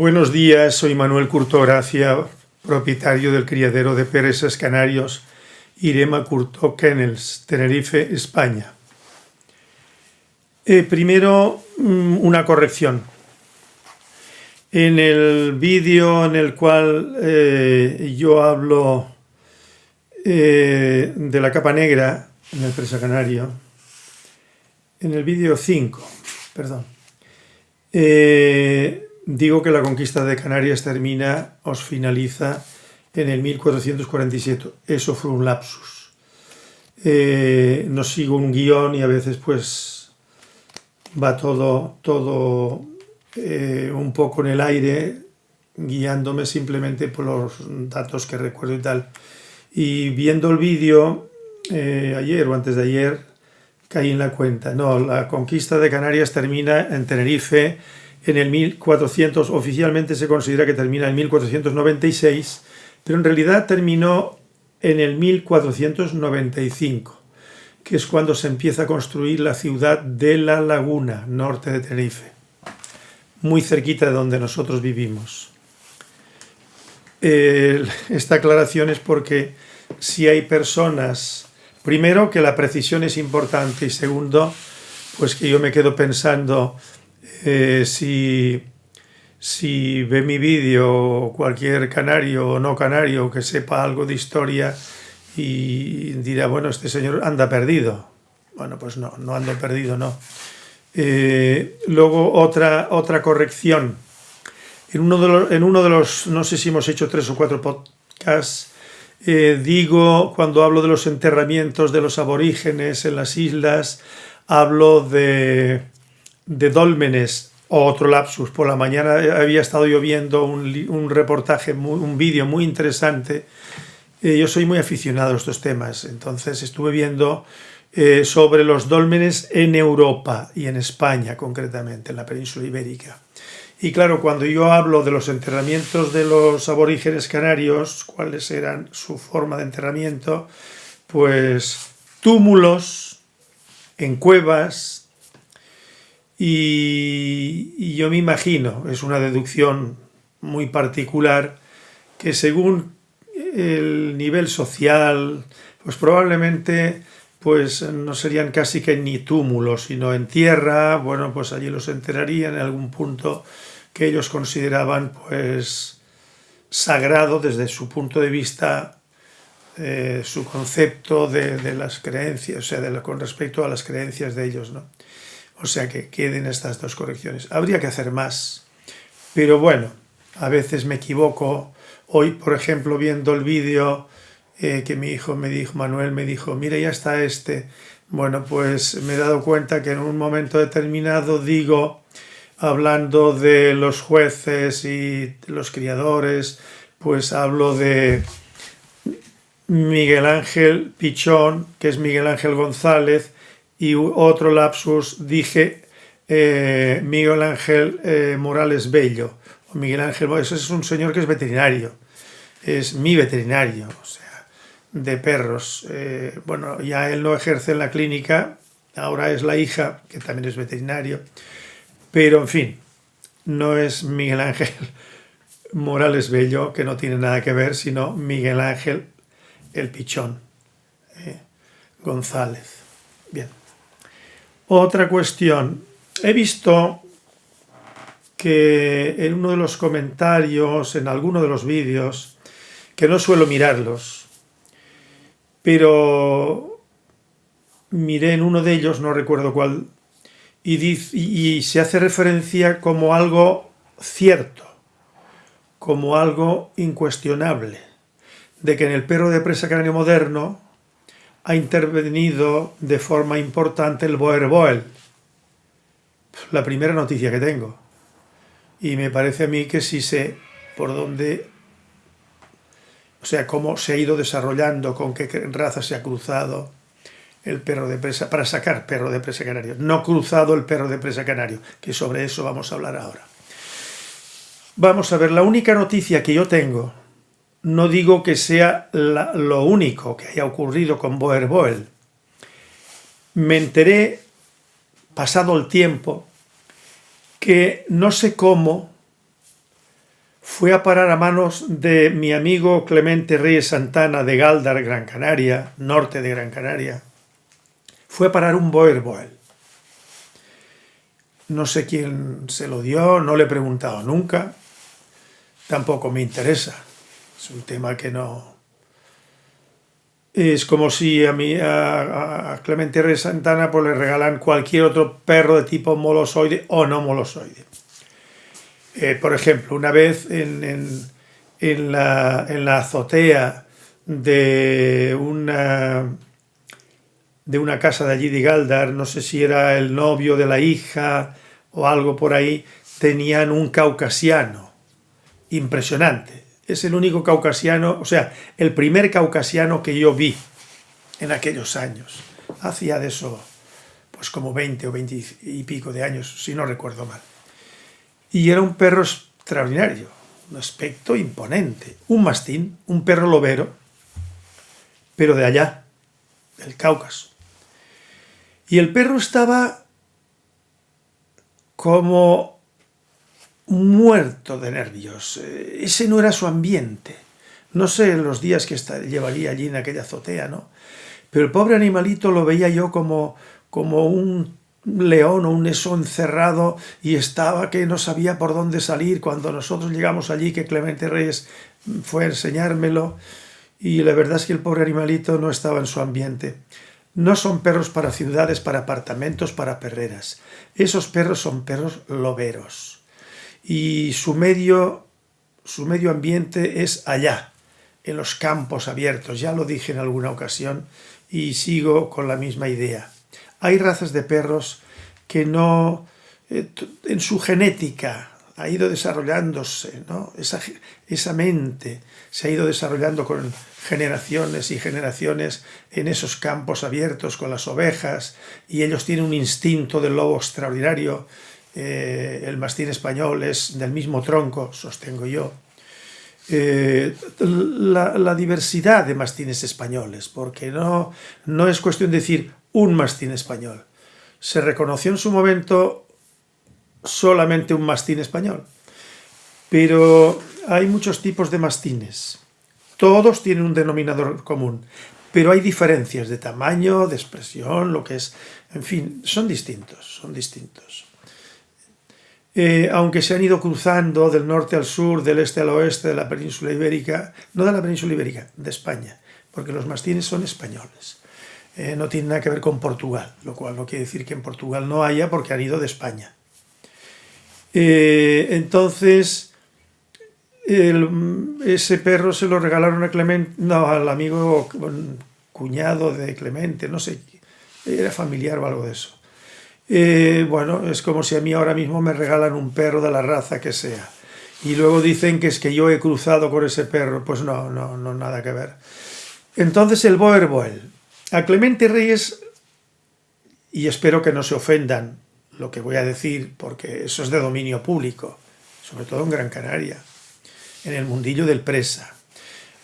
Buenos días, soy Manuel Curto Gracia, propietario del criadero de pereses canarios Irema Curto Kennels, Tenerife, España. Eh, primero, mm, una corrección. En el vídeo en el cual eh, yo hablo eh, de la capa negra en el presa canario, en el vídeo 5, perdón, digo que la conquista de Canarias termina, os finaliza en el 1447. Eso fue un lapsus. Eh, no sigo un guion y a veces pues va todo, todo eh, un poco en el aire, guiándome simplemente por los datos que recuerdo y tal. Y viendo el vídeo eh, ayer o antes de ayer, caí en la cuenta. No, la conquista de Canarias termina en Tenerife en el 1400, oficialmente se considera que termina en 1496, pero en realidad terminó en el 1495, que es cuando se empieza a construir la ciudad de La Laguna, norte de Tenerife, muy cerquita de donde nosotros vivimos. esta aclaración es porque si hay personas, primero que la precisión es importante y segundo, pues que yo me quedo pensando eh, si, si ve mi vídeo cualquier canario o no canario que sepa algo de historia y dirá, bueno, este señor anda perdido. Bueno, pues no, no ando perdido, no. Eh, luego otra, otra corrección. En uno, de los, en uno de los, no sé si hemos hecho tres o cuatro podcasts, eh, digo, cuando hablo de los enterramientos de los aborígenes en las islas, hablo de, de dólmenes, otro lapsus, por la mañana había estado yo viendo un, reportaje, un vídeo muy interesante, eh, yo soy muy aficionado a estos temas, entonces estuve viendo eh, sobre los dólmenes en Europa y en España concretamente, en la península ibérica. Y claro, cuando yo hablo de los enterramientos de los aborígenes canarios, cuáles eran su forma de enterramiento, pues túmulos en cuevas, y, yo me imagino, es una deducción muy particular, que según el nivel social, pues probablemente pues no serían casi que ni túmulos, sino en tierra, bueno, pues allí los enterrarían en algún punto que ellos consideraban pues sagrado desde su punto de vista, eh, su concepto de, las creencias, o sea, con respecto a las creencias de ellos, ¿no? O sea que queden estas dos correcciones. Habría que hacer más, pero bueno, a veces me equivoco. Hoy, por ejemplo, viendo el vídeo eh, que mi hijo me dijo, Manuel me dijo, mira, ya está este. Bueno, pues me he dado cuenta que en un momento determinado digo, hablando de los jueces y los criadores, pues hablo de Miguel Ángel Pichón, que es Miguel Ángel González, y otro lapsus dije eh, Miguel Ángel eh, Morales Bello. Miguel Ángel, ese es un señor que es veterinario, es mi veterinario, o sea, de perros. Eh, bueno, ya él no ejerce en la clínica, ahora es la hija, que también es veterinario, pero en fin, no es Miguel Ángel Morales Bello, que no tiene nada que ver, sino Miguel Ángel el Pichón González. Otra cuestión. He visto que en uno de los comentarios, en alguno de los vídeos, que no suelo mirarlos, pero miré en uno de ellos, no recuerdo cuál, y, y se hace referencia como algo cierto, como algo incuestionable, de que en el perro de presa cráneo moderno ha intervenido de forma importante el Boer La primera noticia que tengo. Y me parece a mí que si sé por dónde, o sea, cómo se ha ido desarrollando, con qué raza se ha cruzado el perro de presa, para sacar perro de presa canario. No cruzado el perro de presa canario, que sobre eso vamos a hablar ahora. Vamos a ver, la única noticia que yo tengo no digo que sea lo único que haya ocurrido con Boer Boel. Me enteré, pasado el tiempo, que no sé cómo, fue a parar a manos de mi amigo Clemente Reyes Santana de Galdar, Gran Canaria, norte de Gran Canaria. Fue a parar un Boerboel. No sé quién se lo dio, no le he preguntado nunca. Tampoco me interesa. Es un tema que no... Es como si a, mí, a, Clemente Reyes Santana pues, le regalan cualquier otro perro de tipo molosoide o no molosoide. Eh, por ejemplo, una vez en, la, azotea de una, de una casa de allí de Galdar, no sé si era el novio de la hija o algo por ahí, tenían un caucasiano impresionante. Es el único caucasiano, o sea, el primer caucasiano que yo vi en aquellos años. Hacía de eso, pues como 20 o 20 y pico de años, si no recuerdo mal. Y era un perro extraordinario, un aspecto imponente. Un mastín, un perro lobero, pero de allá, del Cáucaso. Y el perro estaba como muerto de nervios. Ese no era su ambiente. No sé los días que llevaría allí en aquella azotea, ¿no? Pero el pobre animalito lo veía yo como, como un león o un eso encerrado y estaba que no sabía por dónde salir cuando nosotros llegamos allí que Clemente Reyes fue a enseñármelo y la verdad es que el pobre animalito no estaba en su ambiente. No son perros para ciudades, para apartamentos, para perreras. Esos perros son perros loberos. Y su medio, su medio ambiente es allá, en los campos abiertos. Ya lo dije en alguna ocasión y sigo con la misma idea. Hay razas de perros que no, eh, en su genética ha ido desarrollándose, ¿no? esa, esa mente se ha ido desarrollando con generaciones y generaciones en esos campos abiertos con las ovejas y ellos tienen un instinto del lobo extraordinario. Eh, el mastín español es del mismo tronco, sostengo yo. Eh, la, la, diversidad de mastines españoles, porque no, no es cuestión de decir un mastín español. Se reconoció en su momento solamente un mastín español, pero hay muchos tipos de mastines. Todos tienen un denominador común, pero hay diferencias de tamaño, de expresión, lo que es... En fin, son distintos, son distintos. Eh, aunque se han ido cruzando del norte al sur, del este al oeste de la península ibérica, no de la península ibérica, de España, porque los mastines son españoles. Eh, no tiene nada que ver con Portugal, lo cual no quiere decir que en Portugal no haya porque han ido de España. Eh, entonces, ese perro se lo regalaron a Clemente, no, al amigo cuñado de Clemente, no sé, era familiar o algo de eso. Eh, bueno, es como si a mí ahora mismo me regalan un perro de la raza que sea. Y luego dicen que es que yo he cruzado con ese perro. Pues no, no, no, nada que ver. Entonces el Boer a Clemente Reyes, y espero que no se ofendan lo que voy a decir, porque eso es de dominio público, sobre todo en Gran Canaria, en el mundillo del presa.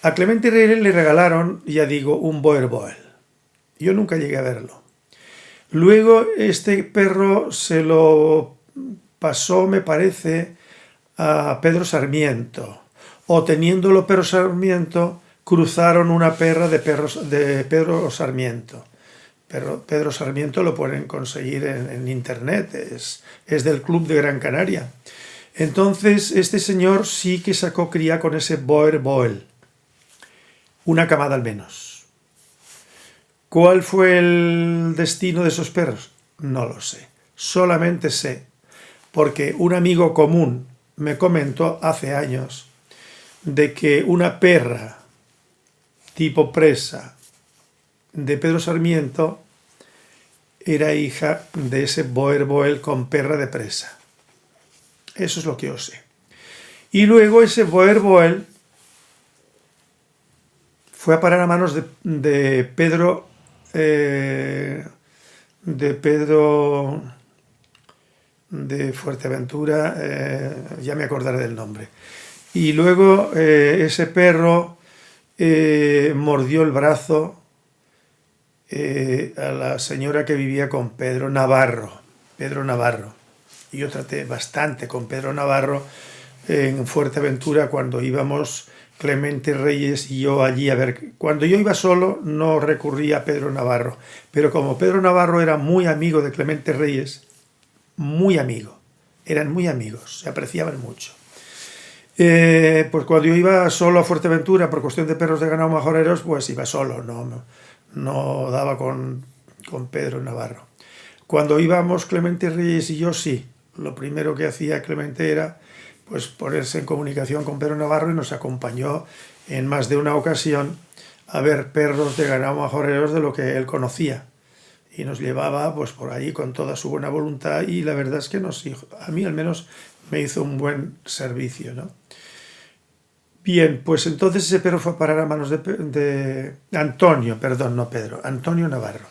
A Clemente Reyes le regalaron, ya digo, un Boer Yo nunca llegué a verlo. Luego este perro se lo pasó, me parece, a Pedro Sarmiento. O teniéndolo Pedro Sarmiento, cruzaron una perra de, perros, de Pedro Sarmiento. Pero Pedro Sarmiento lo pueden conseguir en, internet, es, es, del Club de Gran Canaria. Entonces, este señor sí que sacó cría con ese Boer Boel, una camada al menos. ¿Cuál fue el destino de esos perros? No lo sé. Solamente sé, porque un amigo común me comentó hace años de que una perra tipo presa de Pedro Sarmiento era hija de ese Boer Boel con perra de presa. Eso es lo que yo sé. Y luego ese Boer Boel fue a parar a manos de, Pedro eh, de Pedro de Fuerteventura, eh, ya me acordaré del nombre. Y luego eh, ese perro mordió el brazo a la señora que vivía con Pedro Navarro, Pedro Navarro. Y yo traté bastante con Pedro Navarro, en Fuerteventura cuando íbamos Clemente Reyes y yo allí a ver. Cuando yo iba solo no recurría a Pedro Navarro, pero como Pedro Navarro era muy amigo de Clemente Reyes, muy amigo, eran muy amigos, se apreciaban mucho. Eh, pues cuando yo iba solo a Fuerteventura por cuestión de perros de ganado majoreros, pues iba solo, no, no, daba con, con Pedro Navarro. Cuando íbamos Clemente Reyes y yo, sí. Lo primero que hacía Clemente era pues, ponerse en comunicación con Pedro Navarro y nos acompañó en más de una ocasión a ver perros de ganado majoreros de lo que él conocía. Y nos llevaba pues, por ahí con toda su buena voluntad y la verdad es que nos, a mí al menos me hizo un buen servicio. ¿no? Bien, pues entonces ese perro fue a parar a manos de, Antonio, perdón, no Pedro, Antonio Navarro.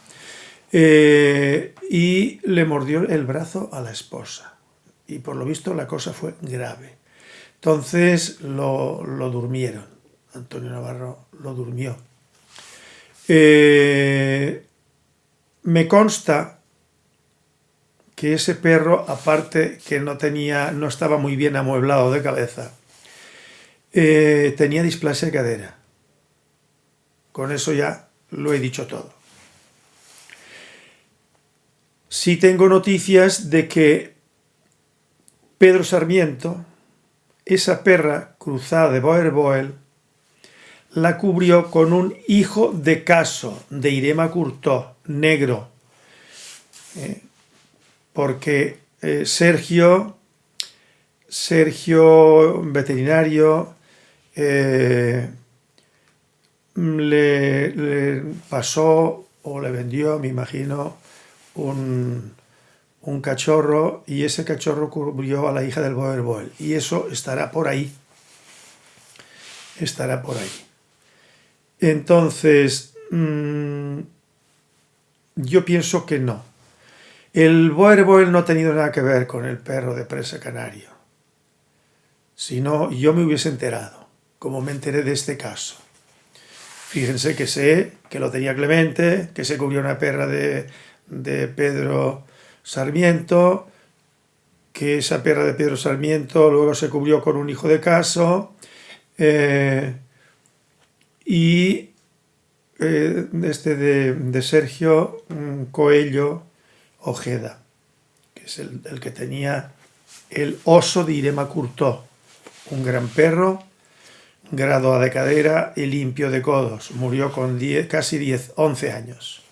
Eh, y le mordió el brazo a la esposa. Y por lo visto la cosa fue grave. Entonces lo, durmieron. Antonio Navarro lo durmió. Eh, me consta que ese perro, aparte que no tenía, no estaba muy bien amueblado de cabeza, eh, tenía displasia de cadera. Con eso ya lo he dicho todo. Sí tengo noticias de que Pedro Sarmiento, esa perra cruzada de Boer Boel, la cubrió con un hijo de caso de Irema Curtó, negro, eh, porque eh, Sergio, Sergio veterinario, eh, le, pasó o le vendió, me imagino, un, un, cachorro y ese cachorro cubrió a la hija del Boer Boel y eso estará por ahí, estará por ahí. Entonces, mm, yo pienso que no. El Boer Boel no ha tenido nada que ver con el perro de presa canario, sino yo me hubiese enterado como me enteré de este caso. Fíjense que sé que lo tenía Clemente, que se cubrió una perra de, Pedro Sarmiento, que esa perra de Pedro Sarmiento luego se cubrió con un hijo de caso, eh, y eh, este de, Sergio Coello Ojeda, que es el, que tenía el oso de Irema Curtó, un gran perro grado de cadera y limpio de codos. Murió con casi 10, 11 años.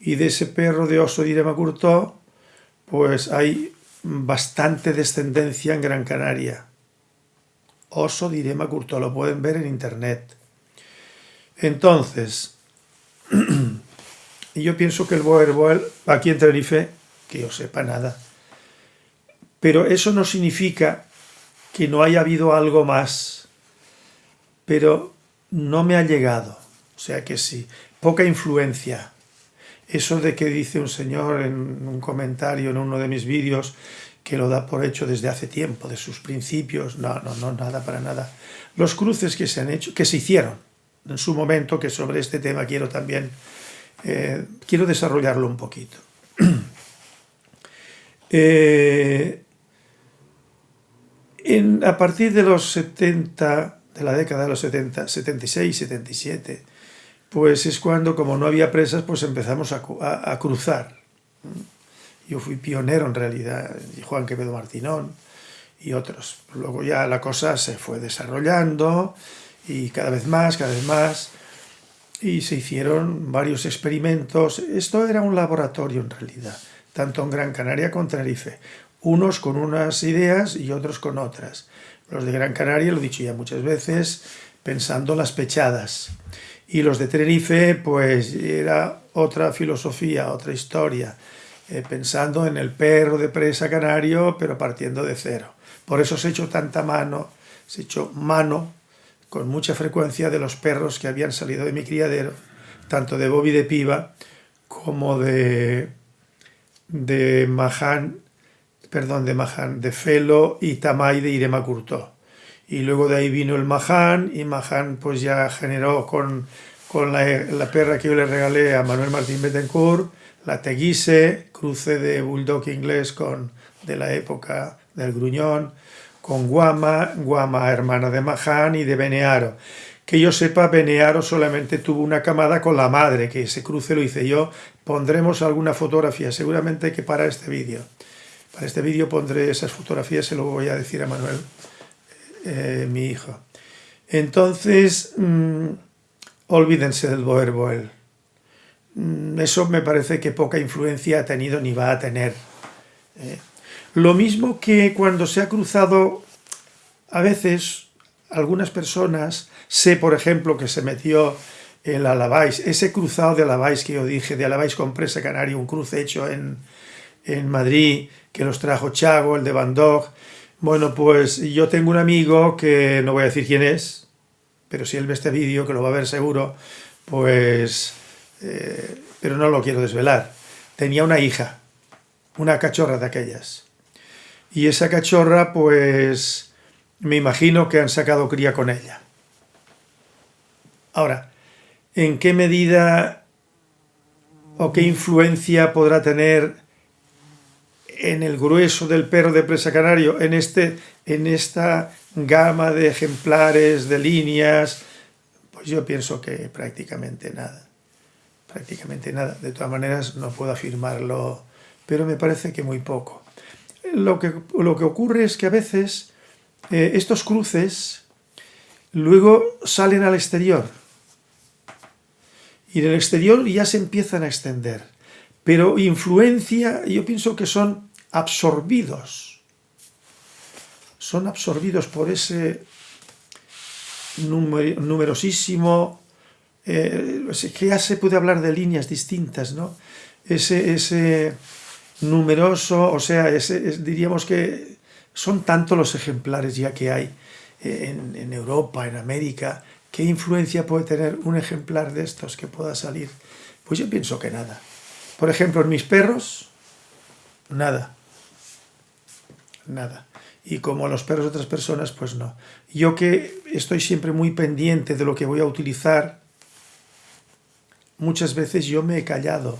Y de ese perro de oso de Irema Curtó, pues hay bastante descendencia en Gran Canaria. Oso de Irema Curtó, lo pueden ver en internet. Entonces, yo pienso que el Boer Boel, aquí en Tenerife, que yo sepa nada, pero eso no significa que no haya habido algo más pero no me ha llegado. O sea que sí, poca influencia. Eso de que dice un señor en un comentario en uno de mis vídeos que lo da por hecho desde hace tiempo, de sus principios, no, no, no, nada para nada. Los cruces que se han hecho, que se hicieron en su momento, que sobre este tema quiero también, eh, quiero desarrollarlo un poquito. Eh, en, a partir de los 70 de la década de los 70, 76, 77, pues es cuando, como no había presas, pues empezamos a, cruzar. Yo fui pionero en realidad, y Juan Quevedo Martinón y otros. Luego ya la cosa se fue desarrollando y cada vez más, cada vez más, y se hicieron varios experimentos. Esto era un laboratorio en realidad, tanto en Gran Canaria como en Tenerife. Unos con unas ideas y otros con otras. Los de Gran Canaria, lo he dicho ya muchas veces, pensando las pechadas. Y los de Tenerife, pues era otra filosofía, otra historia, eh, pensando en el perro de presa canario, pero partiendo de cero. Por eso se hecho tanta mano, se hecho mano con mucha frecuencia de los perros que habían salido de mi criadero, tanto de Bobby de Piva como de, de Mahán perdón, de Mahan, de Felo y Tamay de Irema Curtó. Y luego de ahí vino el Mahan y Mahan pues ya generó con, con la, perra que yo le regalé a Manuel Martín Betancourt, la Teguise, cruce de bulldog inglés con, de la época del gruñón, con Guama, Guama hermana de Mahán y de Benearo. Que yo sepa, Benearo solamente tuvo una camada con la madre, que ese cruce lo hice yo. Pondremos alguna fotografía, seguramente que para este vídeo. Para este vídeo pondré esas fotografías, se lo voy a decir a Manuel, eh, mi hijo. Entonces, mm, olvídense del Boer Boel. Mm, eso me parece que poca influencia ha tenido ni va a tener. Eh. Lo mismo que cuando se ha cruzado, a veces, algunas personas, sé por ejemplo que se metió el Alabais, ese cruzado de Alabais que yo dije, de Alabais con Presa Canario, un cruce hecho en, en Madrid, que los trajo Chago, el de Van. Bueno, pues yo tengo un amigo que no voy a decir quién es, pero si él ve este vídeo, que lo va a ver seguro, pues... Eh, pero no lo quiero desvelar. Tenía una hija, una cachorra de aquellas. Y esa cachorra, pues, me imagino que han sacado cría con ella. Ahora, ¿en qué medida o qué influencia podrá tener en el grueso del perro de presa canario, en, este, en esta gama de ejemplares, de líneas, pues yo pienso que prácticamente nada. Prácticamente nada. De todas maneras, no puedo afirmarlo, pero me parece que muy poco. Lo que, lo que ocurre es que a veces eh, estos cruces luego salen al exterior. Y en el exterior ya se empiezan a extender pero influencia, yo pienso que son absorbidos, son absorbidos por ese numerosísimo, eh, que ya se puede hablar de líneas distintas, ¿no? Ese, ese numeroso, o sea, diríamos que son tantos los ejemplares ya que hay en, en Europa, en América, ¿qué influencia puede tener un ejemplar de estos que pueda salir? Pues yo pienso que nada. Por ejemplo, en mis perros, nada. Nada. Y como los perros de otras personas, pues no. Yo que estoy siempre muy pendiente de lo que voy a utilizar, muchas veces yo me he callado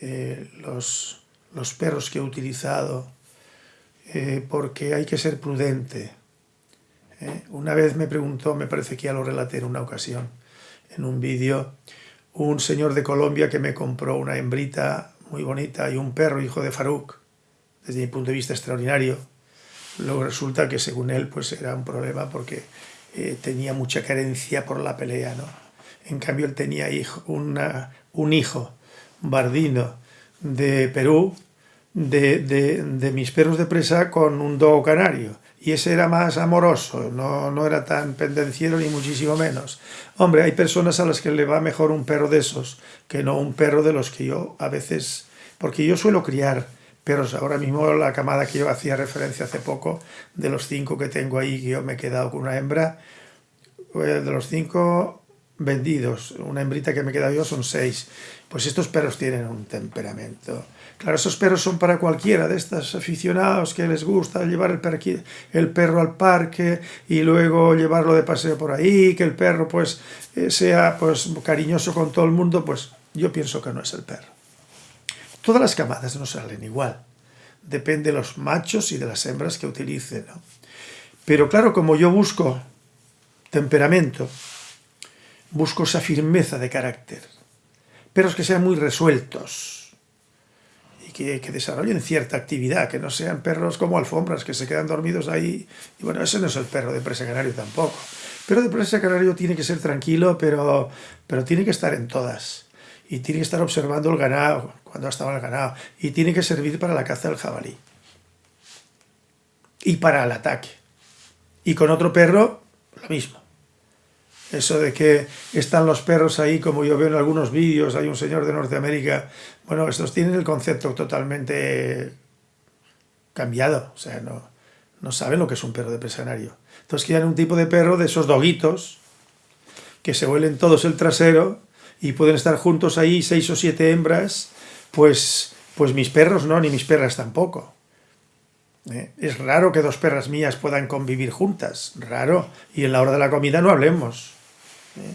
eh, los, los, perros que he utilizado, eh, porque hay que ser prudente. Eh. Una vez me preguntó, me parece que ya lo relaté en una ocasión, en un vídeo, un señor de Colombia que me compró una hembrita muy bonita y un perro hijo de Farouk, desde mi punto de vista extraordinario. Luego resulta que según él pues era un problema porque eh, tenía mucha carencia por la pelea, ¿no? En cambio él tenía hijo, un hijo bardino de Perú, de, de, de mis perros de presa con un dogo canario y ese era más amoroso, no, no era tan pendenciero ni muchísimo menos. Hombre, hay personas a las que le va mejor un perro de esos que no un perro de los que yo a veces... Porque yo suelo criar perros, ahora mismo la camada que yo hacía referencia hace poco, de los cinco que tengo ahí, que yo me he quedado con una hembra, eh, de los cinco vendidos, una hembrita que me he quedado yo son seis. Pues estos perros tienen un temperamento Claro, esos perros son para cualquiera de estos aficionados que les gusta llevar el, el, perro al parque y luego llevarlo de paseo por ahí, que el perro pues eh, sea pues cariñoso con todo el mundo, pues yo pienso que no es el perro. Todas las camadas no salen igual, depende de los machos y de las hembras que utilicen. Pero claro, como yo busco temperamento, busco esa firmeza de carácter, perros que sean muy resueltos, que, desarrollen cierta actividad, que no sean perros como alfombras que se quedan dormidos ahí. Y bueno, ese no es el perro de presa canario tampoco. Pero de presa canario tiene que ser tranquilo, pero, pero tiene que estar en todas. Y tiene que estar observando el ganado, cuando estaba el ganado. Y tiene que servir para la caza del jabalí. Y para el ataque. Y con otro perro, lo mismo. Eso de que están los perros ahí, como yo veo en algunos vídeos, hay un señor de Norteamérica, bueno, estos tienen el concepto totalmente cambiado, o sea, no, no saben lo que es un perro de presanario. Entonces quieren un tipo de perro de esos doguitos, que se huelen todos el trasero y pueden estar juntos ahí seis o siete hembras, pues, pues mis perros no, ni mis perras tampoco. ¿eh? Es raro que dos perras mías puedan convivir juntas, raro, y en la hora de la comida no hablemos. ¿eh?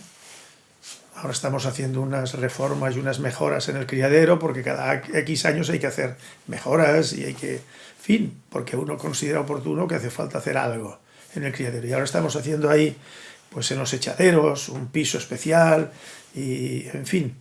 Ahora estamos haciendo unas reformas y unas mejoras en el criadero porque cada X años hay que hacer mejoras y hay que fin, porque uno considera oportuno que hace falta hacer algo en el criadero. Y ahora estamos haciendo ahí, pues en los echaderos, un piso especial y, en fin,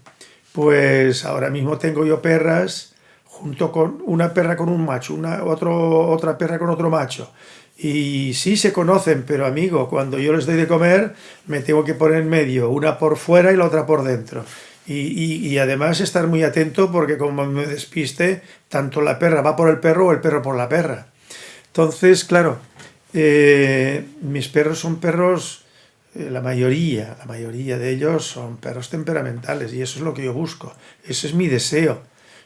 pues ahora mismo tengo yo perras junto con una perra con un macho, una otro, otra perra con otro macho. Y sí se conocen, pero amigo, cuando yo les doy de comer, me tengo que poner en medio, una por fuera y la otra por dentro. Y, además estar muy atento porque como me despiste, tanto la perra va por el perro o el perro por la perra. Entonces, claro, eh, mis perros son perros, la mayoría, la mayoría de ellos son perros temperamentales y eso es lo que yo busco, ese es mi deseo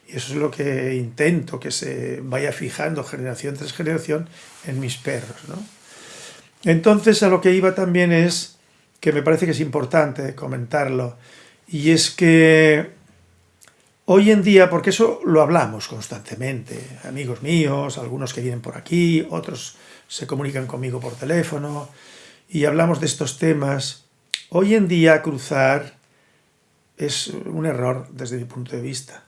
y eso es lo que intento, que se vaya fijando generación tras generación en mis perros. Entonces a lo que iba también es, que me parece que es importante comentarlo, y es que hoy en día, porque eso lo hablamos constantemente, amigos míos, algunos que vienen por aquí, otros se comunican conmigo por teléfono, y hablamos de estos temas, hoy en día cruzar es un error desde mi punto de vista.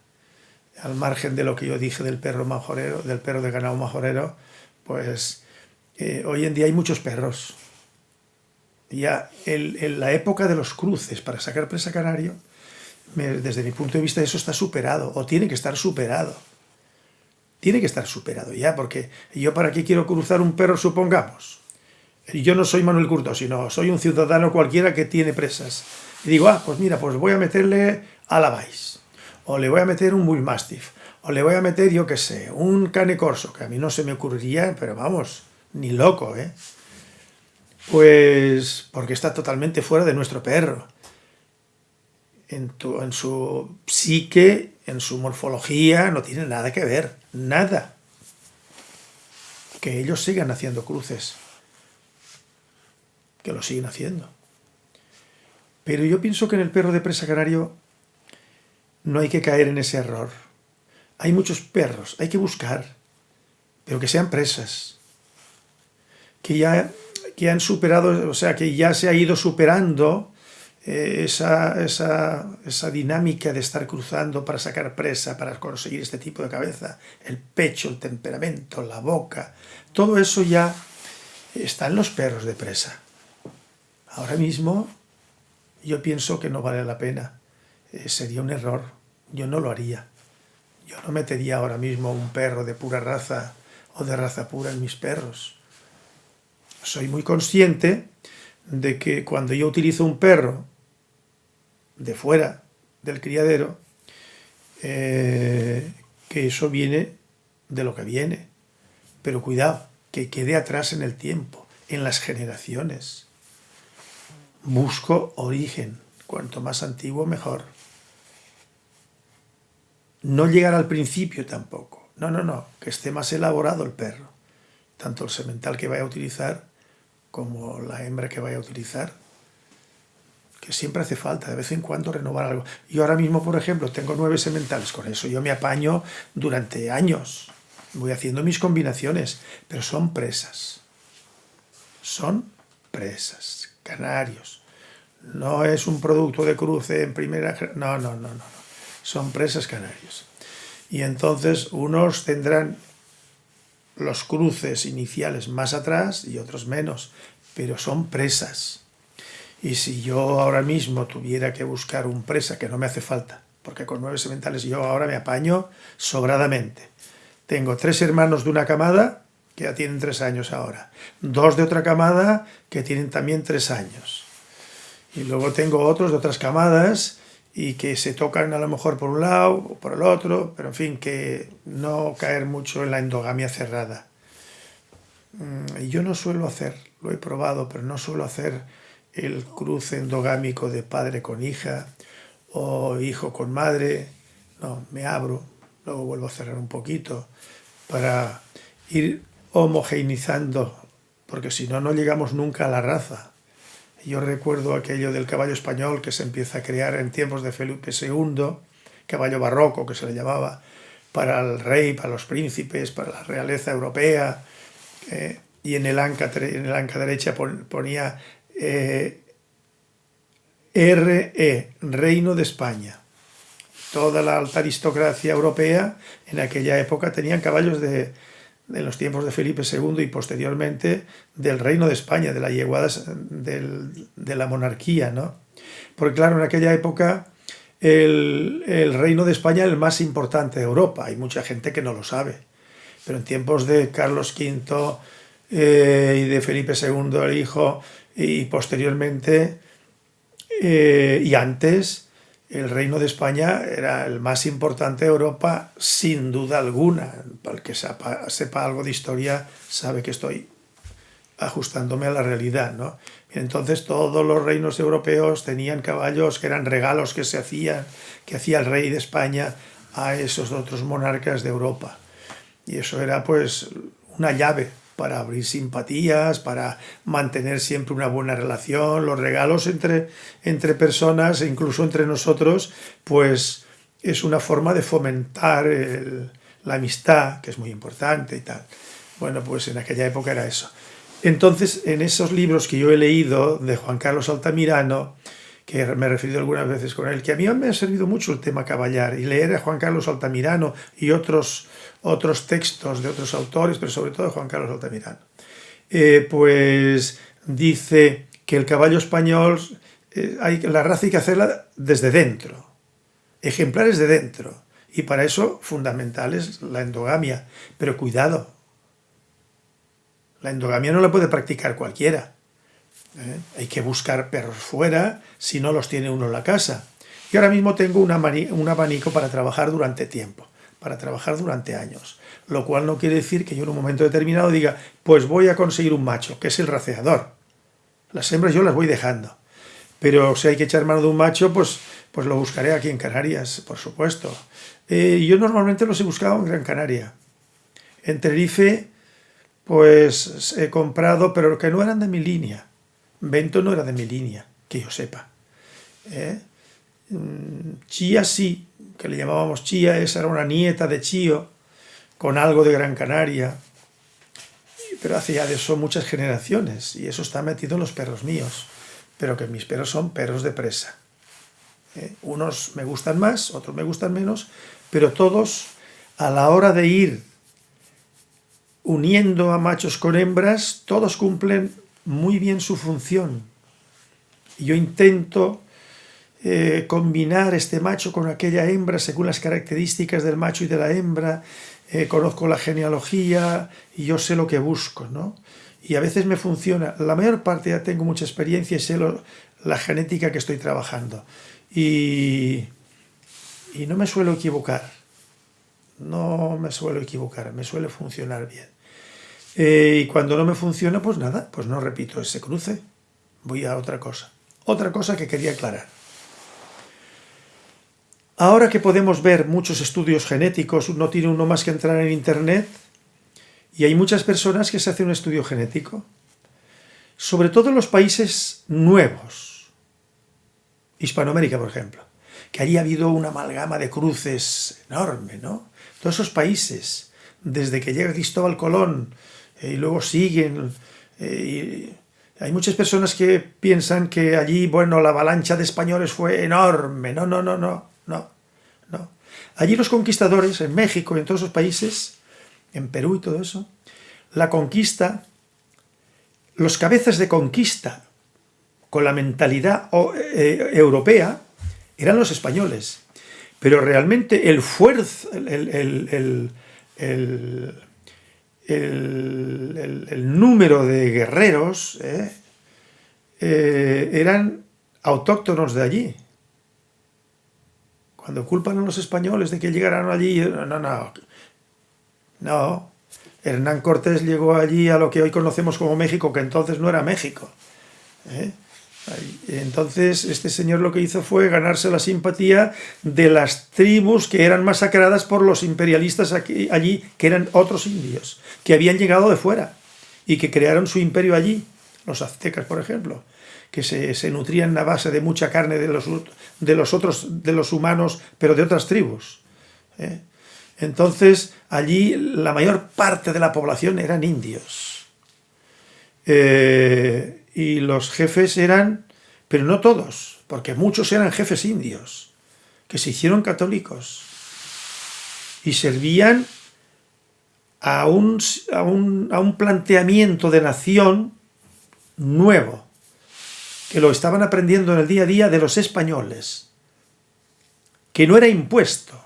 Al margen de lo que yo dije del perro majorero, del perro de ganado majorero, pues eh, hoy en día hay muchos perros, ya en la época de los cruces para sacar presa canario, desde mi punto de vista eso está superado, o tiene que estar superado. Tiene que estar superado ya, porque yo para qué quiero cruzar un perro, supongamos. Yo no soy Manuel Curto, sino soy un ciudadano cualquiera que tiene presas. Y digo, ah, pues mira, pues voy a meterle a la Vais, o le voy a meter un Bull Mastiff, o le voy a meter, yo qué sé, un Cane Corso, que a mí no se me ocurriría, pero vamos, ni loco, ¿eh? Pues porque está totalmente fuera de nuestro perro. En, su psique, en su morfología, no tiene nada que ver, nada. Que ellos sigan haciendo cruces, que lo siguen haciendo. Pero yo pienso que en el perro de presa canario no hay que caer en ese error. Hay muchos perros, hay que buscar, pero que sean presas, que ya que han superado, o sea, que ya se ha ido superando eh, esa, esa, dinámica de estar cruzando para sacar presa, para conseguir este tipo de cabeza, el pecho, el temperamento, la boca, todo eso ya está en los perros de presa. Ahora mismo yo pienso que no vale la pena, eh, sería un error, yo no lo haría. Yo no metería ahora mismo un perro de pura raza o de raza pura en mis perros soy muy consciente de que cuando yo utilizo un perro de fuera del criadero, eh, que eso viene de lo que viene. Pero cuidado, que quede atrás en el tiempo, en las generaciones. Busco origen, cuanto más antiguo mejor. No llegar al principio tampoco. No, no, no, que esté más elaborado el perro. Tanto el semental que vaya a utilizar como la hembra que vaya a utilizar, que siempre hace falta de vez en cuando renovar algo. Yo ahora mismo, por ejemplo, tengo nueve sementales, con eso yo me apaño durante años, voy haciendo mis combinaciones, pero son presas, son presas, canarios. No es un producto de cruce en primera... No, no, no, no. Son presas canarios. Y entonces unos tendrán los cruces iniciales más atrás y otros menos, pero son presas. Y si yo ahora mismo tuviera que buscar un presa, que no me hace falta, porque con nueve sementales yo ahora me apaño sobradamente. Tengo tres hermanos de una camada que ya tienen tres años ahora, dos de otra camada que tienen también tres años. Y luego tengo otros de otras camadas y que se tocan a lo mejor por un lado o por el otro, pero en fin, que no caer mucho en la endogamia cerrada. Mm, y yo no suelo hacer, lo he probado, pero no suelo hacer el cruce endogámico de padre con hija o hijo con madre. No, me abro, luego vuelvo a cerrar un poquito para ir homogeneizando, porque si no, no llegamos nunca a la raza. Yo recuerdo aquello del caballo español que se empieza a crear en tiempos de Felipe II, caballo barroco que se le llamaba, para el rey, para los príncipes, para la realeza europea, eh, y en el, anca, en el anca derecha ponía eh, RE, Reino de España. Toda la alta aristocracia europea en aquella época tenían caballos de, en los tiempos de Felipe II y posteriormente del reino de España, de la yeguada de la monarquía, ¿no? Porque claro, en aquella época el, reino de España era el más importante de Europa, hay mucha gente que no lo sabe, pero en tiempos de Carlos V eh, y de Felipe II el hijo y posteriormente eh, y antes el reino de España era el más importante de Europa sin duda alguna. Para el que sepa, sepa algo de historia sabe que estoy ajustándome a la realidad. ¿no? Entonces todos los reinos europeos tenían caballos que eran regalos que se hacían, que hacía el rey de España a esos otros monarcas de Europa. Y eso era pues una llave para abrir simpatías, para mantener siempre una buena relación, los regalos entre, entre personas e incluso entre nosotros, pues es una forma de fomentar la amistad, que es muy importante y tal. Bueno, pues en aquella época era eso. Entonces, en esos libros que yo he leído de Juan Carlos Altamirano, que me he referido algunas veces con él, que a mí me ha servido mucho el tema caballar, y leer a Juan Carlos Altamirano y otros, otros textos de otros autores, pero sobre todo de Juan Carlos Altamirano, eh, pues dice que el caballo español, eh, hay, la raza hay que hacerla desde dentro, ejemplares de dentro, y para eso fundamental es la endogamia, pero cuidado, la endogamia no la puede practicar cualquiera. ¿eh? Hay que buscar perros fuera si no los tiene uno en la casa. Y ahora mismo tengo un, abanico para trabajar durante tiempo, para trabajar durante años. Lo cual no quiere decir que yo en un momento determinado diga, pues voy a conseguir un macho, que es el raceador. Las hembras yo las voy dejando. Pero si hay que echar mano de un macho, pues, pues lo buscaré aquí en Canarias, por supuesto. Eh, yo normalmente los he buscado en Gran Canaria. En Tenerife pues he comprado, pero que no eran de mi línea. Vento no era de mi línea, que yo sepa. ¿Eh? Mm, Chía sí, que le llamábamos Chía, esa era una nieta de Chío, con algo de Gran Canaria, pero hace ya de eso muchas generaciones, y eso está metido en los perros míos, pero que mis perros son perros de presa. ¿Eh? Unos me gustan más, otros me gustan menos, pero todos a la hora de ir uniendo a machos con hembras, todos cumplen muy bien su función. Yo intento eh, combinar este macho con aquella hembra según las características del macho y de la hembra, eh, conozco la genealogía y yo sé lo que busco, ¿no? Y a veces me funciona. La mayor parte ya tengo mucha experiencia y sé la genética que estoy trabajando. Y, y no me suelo equivocar. No me suelo equivocar, me suele funcionar bien. Eh, y cuando no me funciona, pues nada, pues no repito ese cruce. Voy a otra cosa. Otra cosa que quería aclarar. Ahora que podemos ver muchos estudios genéticos, no tiene uno más que entrar en internet, y hay muchas personas que se hacen un estudio genético, sobre todo en los países nuevos, Hispanoamérica, por ejemplo, que allí ha habido una amalgama de cruces enorme, ¿no? Todos esos países, desde que llega Cristóbal Colón, eh, y luego siguen. Eh, hay muchas personas que piensan que allí, bueno, la avalancha de españoles fue enorme. No, no, no, no, no, no. Allí los conquistadores, en México en todos esos países, en Perú y todo eso, la conquista, los cabezas de conquista con la mentalidad eh, europea eran los españoles. Pero realmente el fuerza, el, el, número de guerreros eh, eh, eran autóctonos de allí. Cuando culpan a los españoles de que llegaran allí, no, no, no. Hernán Cortés llegó allí a lo que hoy conocemos como México, que entonces no era México. ¿eh? Entonces, este señor lo que hizo fue ganarse la simpatía de las tribus que eran masacradas por los imperialistas aquí, allí, que eran otros indios, que habían llegado de fuera y que crearon su imperio allí, los aztecas, por ejemplo, que se, nutrían a base de mucha carne de los, de los otros, de los humanos, pero de otras tribus. ¿eh? Entonces, allí la mayor parte de la población eran indios. Eh, y los jefes eran, pero no todos, porque muchos eran jefes indios, que se hicieron católicos y servían a un, a un planteamiento de nación nuevo, que lo estaban aprendiendo en el día a día de los españoles, que no era impuesto.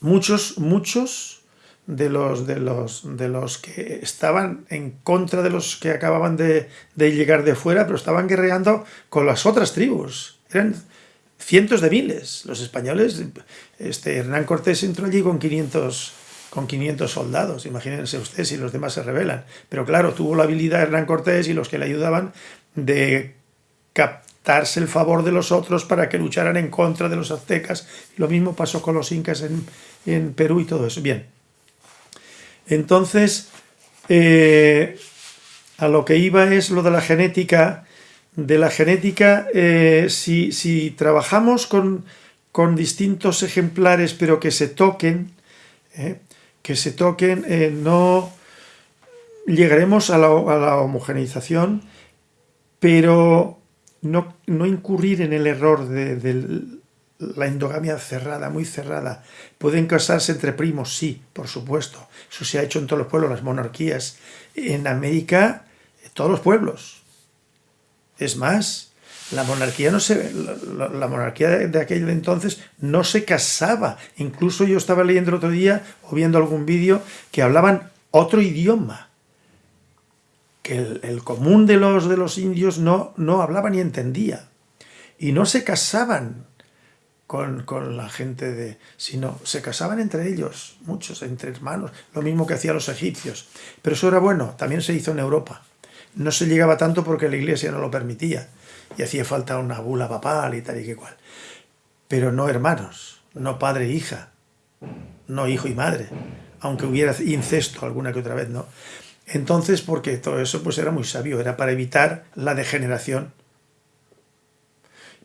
Muchos, muchos de los, de los, de los que estaban en contra de los que acababan de, llegar de fuera, pero estaban guerreando con las otras tribus. Eran cientos de miles. Los españoles, este, Hernán Cortés entró allí con 500, con 500 soldados, imagínense ustedes si los demás se rebelan. Pero claro, tuvo la habilidad Hernán Cortés y los que le ayudaban de captarse el favor de los otros para que lucharan en contra de los aztecas. Lo mismo pasó con los incas en, en Perú y todo eso. Bien, entonces, eh, a lo que iba es lo de la genética. De la genética, eh, si, trabajamos con, distintos ejemplares, pero que se toquen, eh, que se toquen, no llegaremos a la, homogeneización, pero no, incurrir en el error de, del la endogamia cerrada, muy cerrada. Pueden casarse entre primos, sí, por supuesto. Eso se ha hecho en todos los pueblos, las monarquías. En América, todos los pueblos. Es más, la monarquía no se la, monarquía de, aquel entonces no se casaba. Incluso yo estaba leyendo otro día o viendo algún vídeo que hablaban otro idioma. Que el, común de los, de los indios no, no hablaba ni entendía. Y no se casaban con, la gente de... sino se casaban entre ellos, muchos, entre hermanos, lo mismo que hacían los egipcios. Pero eso era bueno, también se hizo en Europa. No se llegaba tanto porque la iglesia no lo permitía y hacía falta una bula papal y tal y que cual. Pero no hermanos, no padre e hija, no hijo y madre, aunque hubiera incesto alguna que otra vez, ¿no? Entonces, porque todo eso pues era muy sabio, era para evitar la degeneración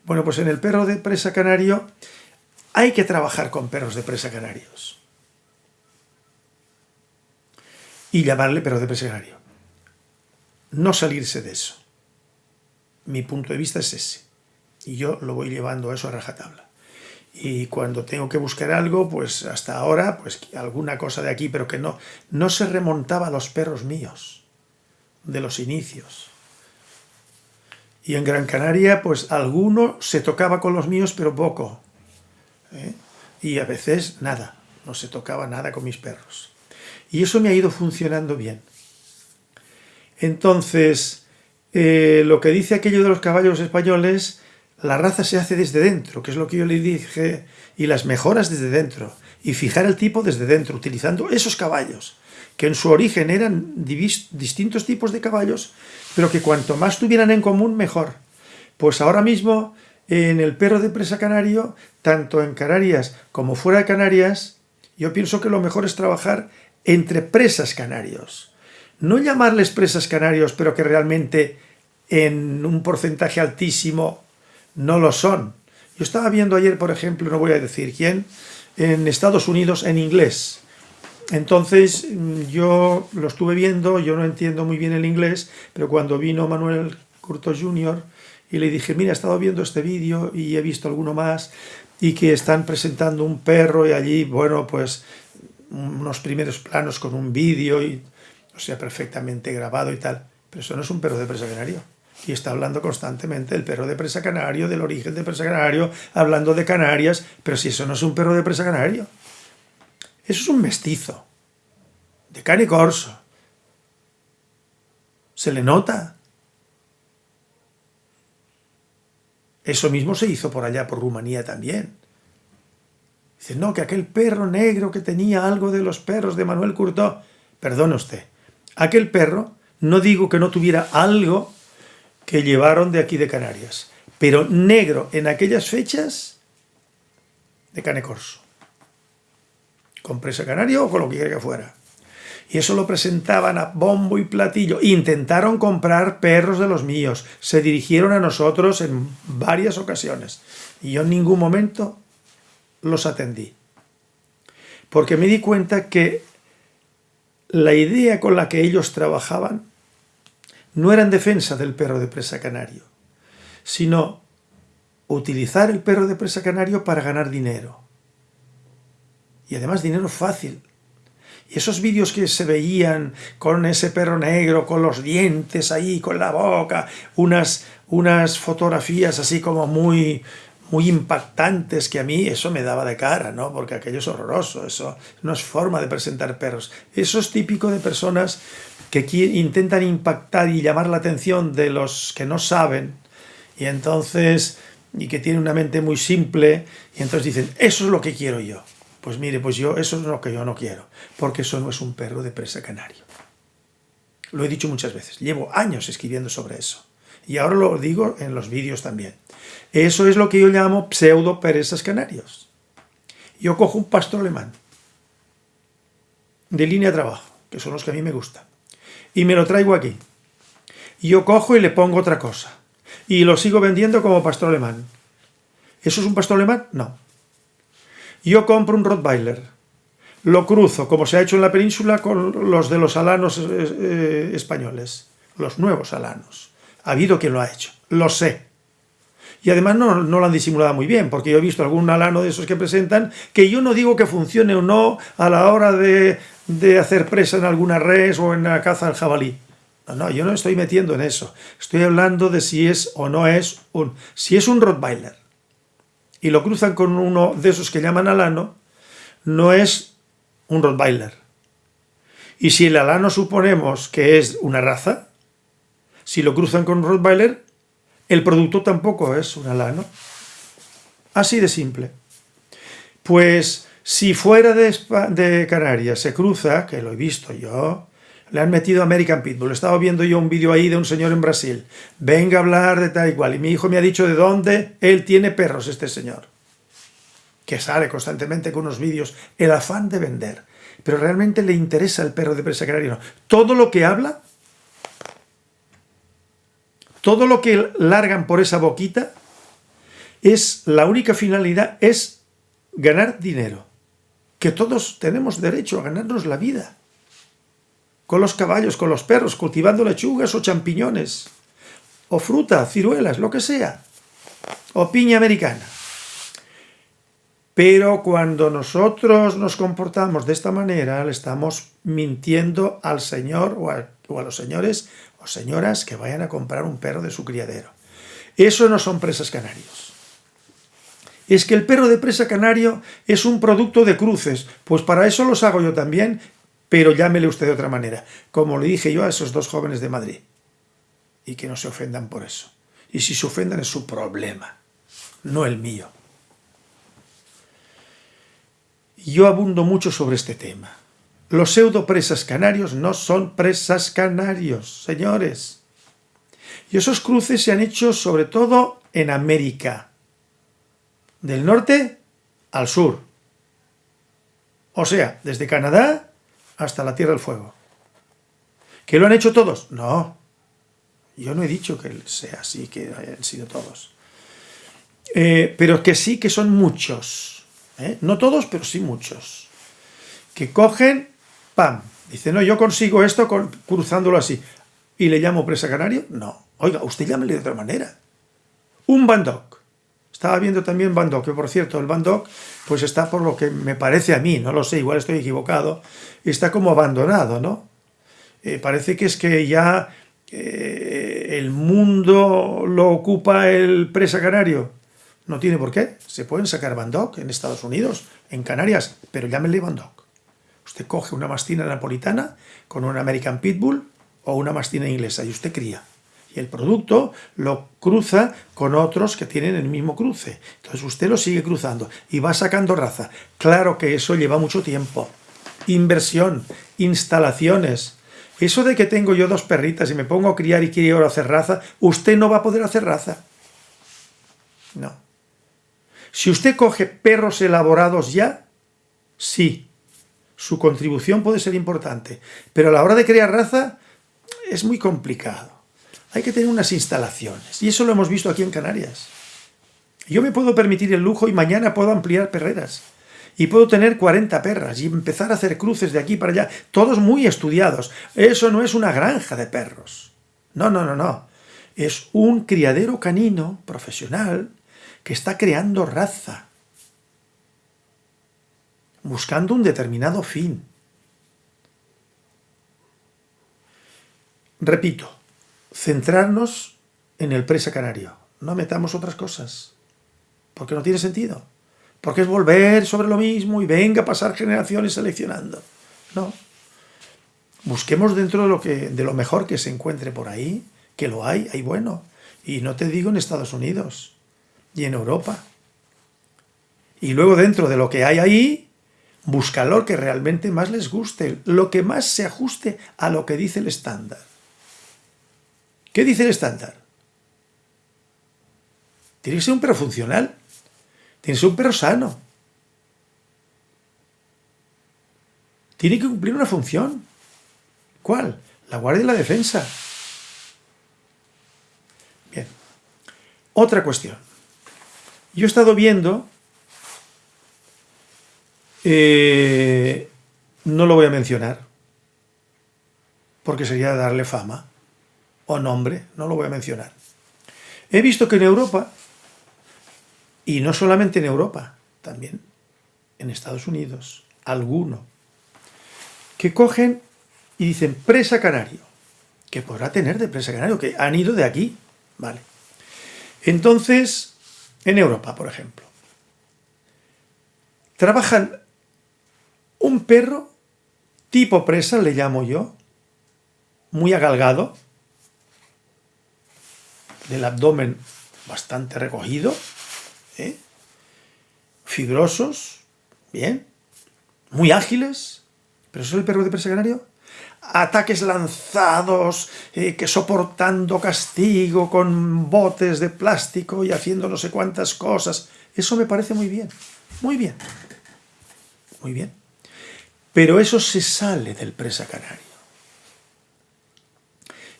bueno, pues en el perro de presa canario hay que trabajar con perros de presa canarios. Y llamarle perro de presa canario. No salirse de eso. Mi punto de vista es ese. Y yo lo voy llevando a eso a rajatabla. Y cuando tengo que buscar algo, pues hasta ahora, pues alguna cosa de aquí, pero que no, no se remontaba a los perros míos, de los inicios. Y en Gran Canaria, pues alguno se tocaba con los míos, pero poco. ¿eh? Y a veces nada, no se tocaba nada con mis perros. Y eso me ha ido funcionando bien. Entonces, eh, lo que dice aquello de los caballos españoles, la raza se hace desde dentro, que es lo que yo le dije, y las mejoras desde dentro, y fijar el tipo desde dentro, utilizando esos caballos que en su origen eran distintos tipos de caballos, pero que cuanto más tuvieran en común, mejor. Pues ahora mismo, en el perro de presa canario, tanto en Canarias como fuera de Canarias, yo pienso que lo mejor es trabajar entre presas canarios. No llamarles presas canarios, pero que realmente en un porcentaje altísimo no lo son. Yo estaba viendo ayer, por ejemplo, no voy a decir quién, en Estados Unidos en inglés, entonces yo lo estuve viendo, yo no entiendo muy bien el inglés, pero cuando vino Manuel Curto Jr. y le dije, mira, he estado viendo este vídeo y he visto alguno más, y que están presentando un perro y allí, bueno, pues unos primeros planos con un vídeo, y, sea, perfectamente grabado y tal. Pero eso no es un perro de presa canario. Y está hablando constantemente del perro de presa canario, del origen de presa canario, hablando de Canarias, pero si eso no es un perro de presa canario. Eso es un mestizo, de cane corso. Se le nota. Eso mismo se hizo por allá, por Rumanía también. Dice, no, que aquel perro negro que tenía algo de los perros de Manuel Curtó. Perdone usted, aquel perro, no digo que no tuviera algo que llevaron de aquí de Canarias, pero negro en aquellas fechas de cane corso con presa canario o con lo que quiera que fuera. Y eso lo presentaban a bombo y platillo. Intentaron comprar perros de los míos. Se dirigieron a nosotros en varias ocasiones. Y yo en ningún momento los atendí. Porque me di cuenta que la idea con la que ellos trabajaban no era en defensa del perro de presa canario, sino utilizar el perro de presa canario para ganar dinero. Y además dinero fácil. Y esos vídeos que se veían con ese perro negro, con los dientes ahí, con la boca, unas, unas fotografías así como muy, muy impactantes que a mí eso me daba de cara, ¿no? Porque aquello es horroroso, eso no es forma de presentar perros. Eso es típico de personas que intentan impactar y llamar la atención de los que no saben y entonces y que tienen una mente muy simple y entonces dicen, eso es lo que quiero yo. Pues mire, pues yo, eso es lo que yo no quiero, porque eso no es un perro de presa canario. Lo he dicho muchas veces, llevo años escribiendo sobre eso. Y ahora lo digo en los vídeos también. Eso es lo que yo llamo pseudo perezas canarios. Yo cojo un pastor alemán de línea de trabajo, que son los que a mí me gustan, y me lo traigo aquí. Yo cojo y le pongo otra cosa. Y lo sigo vendiendo como pastor alemán. ¿Eso es un pastor alemán? No. Yo compro un Rottweiler, lo cruzo, como se ha hecho en la península, con los de los alanos eh, eh, españoles, los nuevos alanos. Ha habido quien lo ha hecho, lo sé. Y además no, lo han disimulado muy bien, porque yo he visto algún alano de esos que presentan, que yo no digo que funcione o no a la hora de, hacer presa en alguna res o en la caza al jabalí. No, no, yo no estoy metiendo en eso. Estoy hablando de si es o no es un... Si es un Rottweiler, y lo cruzan con uno de esos que llaman alano, no es un Rottweiler. Y si el alano suponemos que es una raza, si lo cruzan con Rottweiler, el producto tampoco es un alano. Así de simple. Pues si fuera de, de Canarias se cruza, que lo he visto yo, le han metido American Pitbull. Estaba viendo yo un vídeo ahí de un señor en Brasil. Venga a hablar de tal y cual. Y mi hijo me ha dicho de dónde él tiene perros, este señor. Que sale constantemente con unos vídeos. El afán de vender. Pero realmente le interesa el perro de presa canario. Todo lo que habla, todo lo que largan por esa boquita, es la única finalidad es ganar dinero. Que todos tenemos derecho a ganarnos la vida con los caballos, con los perros, cultivando lechugas o champiñones, o fruta, ciruelas, lo que sea, o piña americana. Pero cuando nosotros nos comportamos de esta manera, le estamos mintiendo al señor o a, o a los señores o señoras que vayan a comprar un perro de su criadero. Eso no son presas canarios. Es que el perro de presa canario es un producto de cruces, pues para eso los hago yo también pero llámele usted de otra manera, como le dije yo a esos dos jóvenes de Madrid. Y que no se ofendan por eso. Y si se ofendan es su problema, no el mío. Yo abundo mucho sobre este tema. Los pseudo presas canarios no son presas canarios, señores. Y esos cruces se han hecho sobre todo en América. Del norte al sur. O sea, desde Canadá hasta la Tierra del Fuego. ¿Que lo han hecho todos? No. Yo no he dicho que sea así, que hayan sido todos. Eh, pero que sí que son muchos. ¿eh? No todos, pero sí muchos. Que cogen, ¡pam! Dice, no, yo consigo esto cruzándolo así. ¿Y le llamo presa canario? No. Oiga, usted llámele de otra manera. Un bandok. Estaba viendo también Bandok, que por cierto, el Bandok pues está por lo que me parece a mí, no lo sé, igual estoy equivocado, está como abandonado, ¿no? Eh, parece que es que ya eh, el mundo lo ocupa el presa canario. No tiene por qué. Se pueden sacar Bandok en Estados Unidos, en Canarias, pero llámenle Bandok. Usted coge una mastina napolitana con un American Pitbull o una mastina inglesa y usted cría y el producto lo cruza con otros que tienen el mismo cruce. Entonces usted lo sigue cruzando y va sacando raza. Claro que eso lleva mucho tiempo. Inversión, instalaciones. Eso de que tengo yo dos perritas y me pongo a criar y quiero hacer raza, usted no va a poder hacer raza. No. Si usted coge perros elaborados ya, sí, su contribución puede ser importante. Pero a la hora de crear raza, es muy complicado hay que tener unas instalaciones. Y eso lo hemos visto aquí en Canarias. Yo me puedo permitir el lujo y mañana puedo ampliar perreras. Y puedo tener 40 perras y empezar a hacer cruces de aquí para allá, todos muy estudiados. Eso no es una granja de perros. No, no, no, no. Es un criadero canino profesional que está creando raza. Buscando un determinado fin. Repito, centrarnos en el presa canario. No metamos otras cosas, porque no tiene sentido. Porque es volver sobre lo mismo y venga a pasar generaciones seleccionando. No. Busquemos dentro de lo, que, de lo mejor que se encuentre por ahí, que lo hay, hay bueno. Y no te digo en Estados Unidos y en Europa. Y luego dentro de lo que hay ahí, busca lo que realmente más les guste, lo que más se ajuste a lo que dice el estándar. ¿Qué dice el estándar? Tiene que ser un perro funcional. Tiene que ser un perro sano. Tiene que cumplir una función. ¿Cuál? La guardia y la defensa. Bien. Otra cuestión. Yo he estado viendo, eh, no lo voy a mencionar, porque sería darle fama o nombre, no lo voy a mencionar. He visto que en Europa, y no solamente en Europa, también en Estados Unidos, alguno, que cogen y dicen presa canario, que podrá tener de presa canario, que han ido de aquí, ¿vale? Entonces, en Europa, por ejemplo, trabajan un perro tipo presa, le llamo yo, muy agalgado, del abdomen bastante recogido, ¿eh? fibrosos, bien, muy ágiles, pero eso es el perro de presa canario ataques lanzados, eh, que soportando castigo con botes de plástico y haciendo no sé cuántas cosas. Eso me parece muy bien, muy bien, muy bien. Pero eso se sale del presa canario.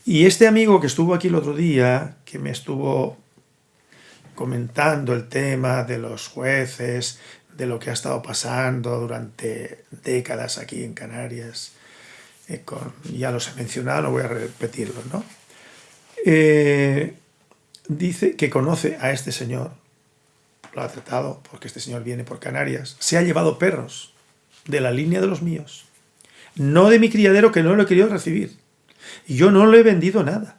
Y este amigo que estuvo aquí el otro día, que me estuvo comentando el tema de los jueces, de lo que ha estado pasando durante décadas aquí en Canarias, eh, ya los he mencionado, no voy a repetirlos, ¿no? Eh, dice que conoce a este señor, lo ha tratado porque este señor viene por Canarias, se ha llevado perros de la línea de los míos, no de mi criadero que no lo he querido recibir, yo no le he vendido nada,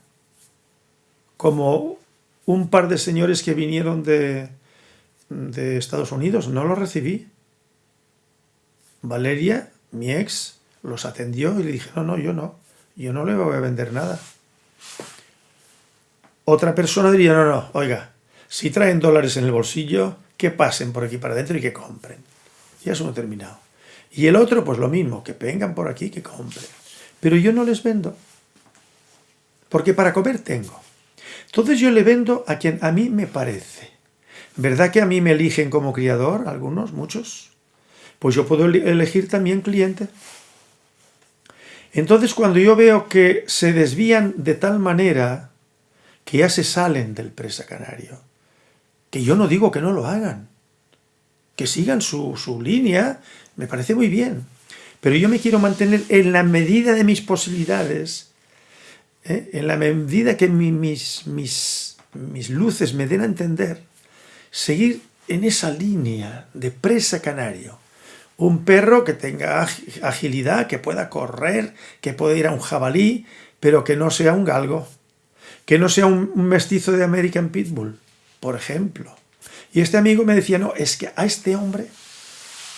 como un par de señores que vinieron de, de Estados Unidos, no lo recibí. Valeria, mi ex, los atendió y le dije, no, no, yo no, yo no le voy a vender nada. Otra persona diría, no, no, oiga, si traen dólares en el bolsillo, que pasen por aquí para adentro y que compren. Y eso no he terminado. Y el otro, pues lo mismo, que vengan por aquí que compren. Pero yo no les vendo, porque para comer tengo. Entonces yo le vendo a quien a mí me parece. ¿Verdad que a mí me eligen como criador, algunos, muchos? Pues yo puedo elegir también cliente. Entonces cuando yo veo que se desvían de tal manera que ya se salen del presa canario, que yo no digo que no lo hagan, que sigan su, línea, me parece muy bien, pero yo me quiero mantener en la medida de mis posibilidades, ¿eh? en la medida que mis, mis, mis luces me den a entender, seguir en esa línea de presa canario, un perro que tenga agilidad, que pueda correr, que pueda ir a un jabalí, pero que no sea un galgo, que no sea un mestizo de American Pitbull, por ejemplo. Y este amigo me decía, no, es que a este hombre,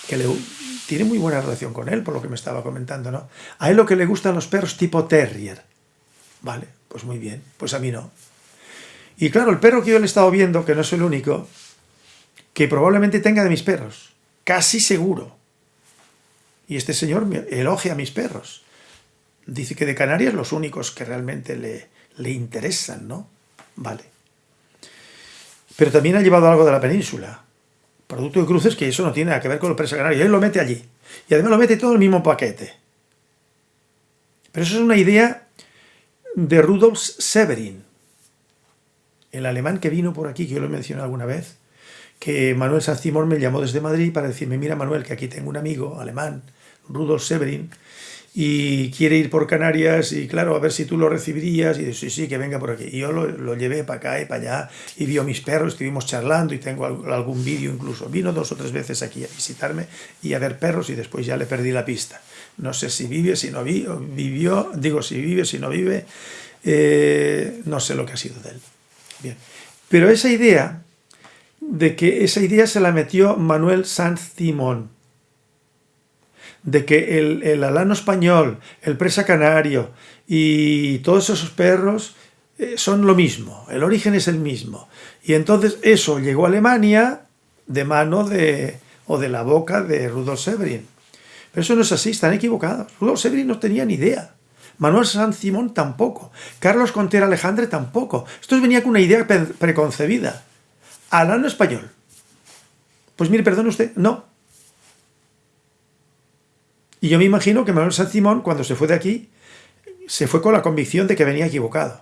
que le, tiene muy buena relación con él, por lo que me estaba comentando, ¿no? A él lo que le gustan los perros tipo terrier. Vale, pues muy bien, pues a mí no. Y claro, el perro que yo le he estado viendo, que no es el único, que probablemente tenga de mis perros, casi seguro, y este señor elogia a mis perros. Dice que de Canarias los únicos que realmente le, le interesan, ¿no? Vale. Pero también ha llevado algo de la península. Producto de cruces que eso no tiene nada que ver con los presa canarios. Él lo mete allí. Y además lo mete todo en el mismo paquete. Pero eso es una idea de Rudolf Severin, el alemán que vino por aquí, que yo lo he mencionado alguna vez, que Manuel Sancimor me llamó desde Madrid para decirme, mira Manuel, que aquí tengo un amigo alemán, Rudolf Severin, y quiere ir por Canarias y claro, a ver si tú lo recibirías y dice, sí, sí, que venga por aquí. Y yo lo, llevé para acá y para allá y vio mis perros, estuvimos charlando y tengo algún vídeo incluso. Vino dos o tres veces aquí a visitarme y a ver perros y después ya le perdí la pista. No sé si vive, si no vive, vivió, digo si vive, si no vive, eh, no sé lo que ha sido de él. Bien. Pero esa idea, de que esa idea se la metió Manuel Sanz Simón, de que el, alano español, el presa canario y todos esos perros eh, son lo mismo, el origen es el mismo. Y entonces eso llegó a Alemania de mano de, o de la boca de Rudolf Severin. Pero eso no es así, están equivocados. Rudolf Severin no tenía ni idea. Manuel San Simón tampoco. Carlos Contera Alejandre tampoco. Esto venía con una idea preconcebida. Alano español. Pues mire, perdone usted, no. Y yo me imagino que Manuel San Simón, cuando se fue de aquí, se fue con la convicción de que venía equivocado.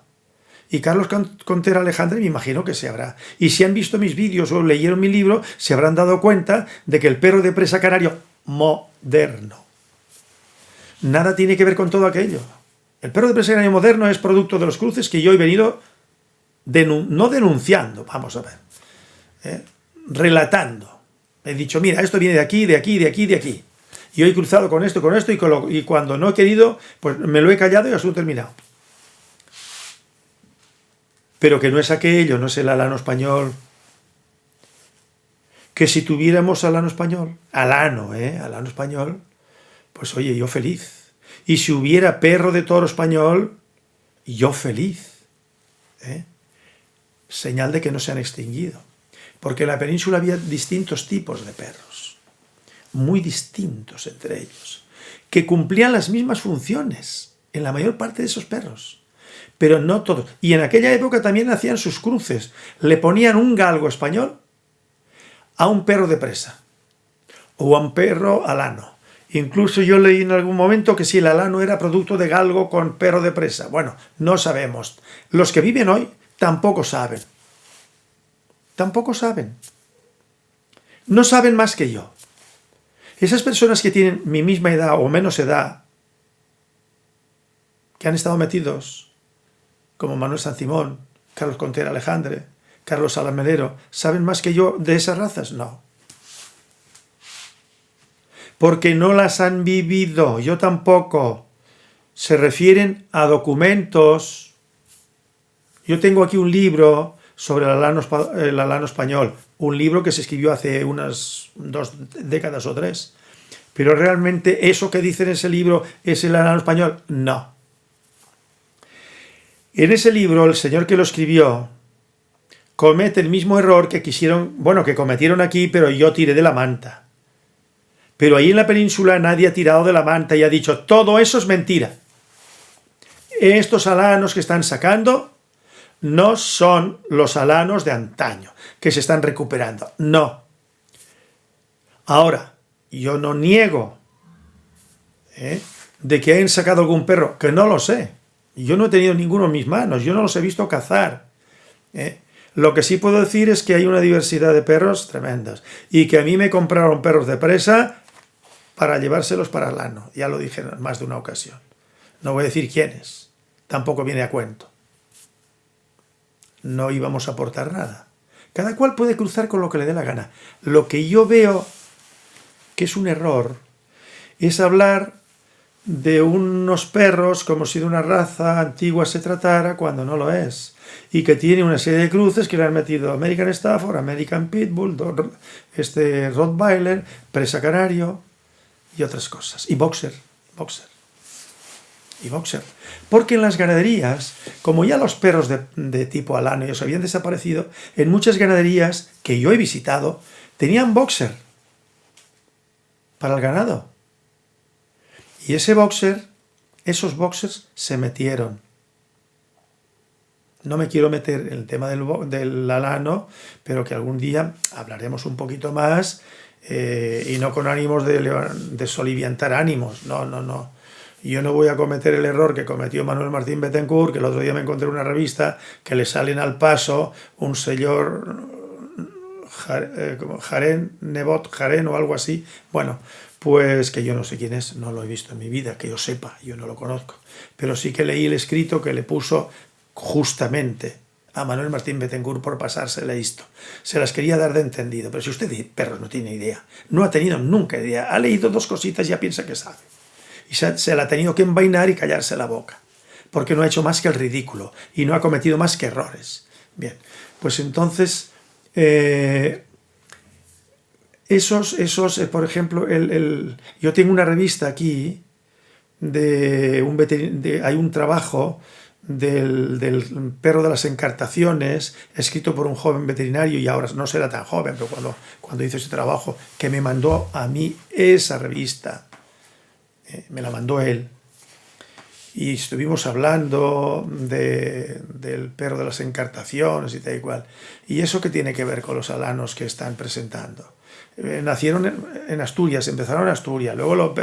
Y Carlos Contera Alejandre me imagino que se habrá. Y si han visto mis vídeos o leyeron mi libro, se habrán dado cuenta de que el perro de presa canario moderno. Nada tiene que ver con todo aquello. El perro de presa canario moderno es producto de los cruces que yo he venido, no denunciando, vamos a ver, ¿eh? relatando. He dicho, mira, esto viene de aquí, de aquí, de aquí, de aquí y hoy he cruzado con esto, con esto, y, cuando no he querido, pues me lo he callado y asunto terminado. Pero que no es aquello, no es el alano español. Que si tuviéramos alano español, alano, ¿eh? Alano español, pues oye, yo feliz. Y si hubiera perro de toro español, yo feliz. ¿eh? Señal de que no se han extinguido. Porque en la península había distintos tipos de perros muy distintos entre ellos, que cumplían las mismas funciones en la mayor parte de esos perros, pero no todos. Y en aquella época también hacían sus cruces, le ponían un galgo español a un perro de presa, o a un perro alano. Incluso yo leí en algún momento que si el alano era producto de galgo con perro de presa. Bueno, no sabemos. Los que viven hoy tampoco saben. Tampoco saben. No saben más que yo. Esas personas que tienen mi misma edad o menos edad, que han estado metidos, como Manuel San Simón, Carlos Contera Alejandre, Carlos Alamelero, ¿saben más que yo de esas razas? No. Porque no las han vivido, yo tampoco. Se refieren a documentos. Yo tengo aquí un libro sobre el alano español, un libro que se escribió hace unas dos décadas o tres. Pero realmente eso que dice en ese libro es el alano español, no. En ese libro el señor que lo escribió comete el mismo error que quisieron, bueno, que cometieron aquí, pero yo tiré de la manta. Pero ahí en la península nadie ha tirado de la manta y ha dicho, todo eso es mentira. Estos alanos que están sacando no son los alanos de antaño, que se están recuperando. No. Ahora, yo no niego ¿eh? de que hayan sacado algún perro, que no lo sé. Yo no he tenido ninguno en mis manos, yo no los he visto cazar. ¿eh? Lo que sí puedo decir es que hay una diversidad de perros tremendas y que a mí me compraron perros de presa para llevárselos para el ano. Ya lo dije en más de una ocasión. No voy a decir quiénes, tampoco viene a cuento no íbamos a aportar nada. Cada cual puede cruzar con lo que le dé la gana. Lo que yo veo que es un error es hablar de unos perros como si de una raza antigua se tratara cuando no lo es y que tiene una serie de cruces que le han metido American Stafford, American Pitbull, este Rottweiler, Presa Canario y otras cosas. Y Boxer, Boxer y boxer. Porque en las ganaderías, como ya los perros de, tipo alano ya habían desaparecido, en muchas ganaderías que yo he visitado, tenían boxer para el ganado. Y ese boxer, esos boxers se metieron. No me quiero meter en el tema del, del alano, pero que algún día hablaremos un poquito más eh, y no con ánimos de, de soliviantar ánimos. No, no, no yo no voy a cometer el error que cometió Manuel Martín Betancourt, que el otro día me encontré en una revista que le salen al paso un señor eh, Jaren, Nebot Jaren o algo así. Bueno, pues que yo no sé quién es, no lo he visto en mi vida, que yo sepa, yo no lo conozco, pero sí que leí el escrito que le puso justamente a Manuel Martín Betancourt por pasársele esto. Se las quería dar de entendido, pero si usted, perro, no tiene idea, no ha tenido nunca idea, ha leído dos cositas y ya piensa que sabe. Y se, la ha tenido que envainar y callarse la boca, porque no ha hecho más que el ridículo y no ha cometido más que errores. Bien, pues entonces, eh, esos, esos eh, por ejemplo, el, yo tengo una revista aquí, de un de, hay un trabajo del, perro de las encartaciones, escrito por un joven veterinario, y ahora no será tan joven, pero cuando, cuando hizo ese trabajo, que me mandó a mí esa revista, me la mandó él, y estuvimos hablando del perro de las encartaciones y tal y cual. ¿Y eso qué tiene que ver con los alanos que están presentando? Eh, nacieron en, Asturias, empezaron en Asturias, luego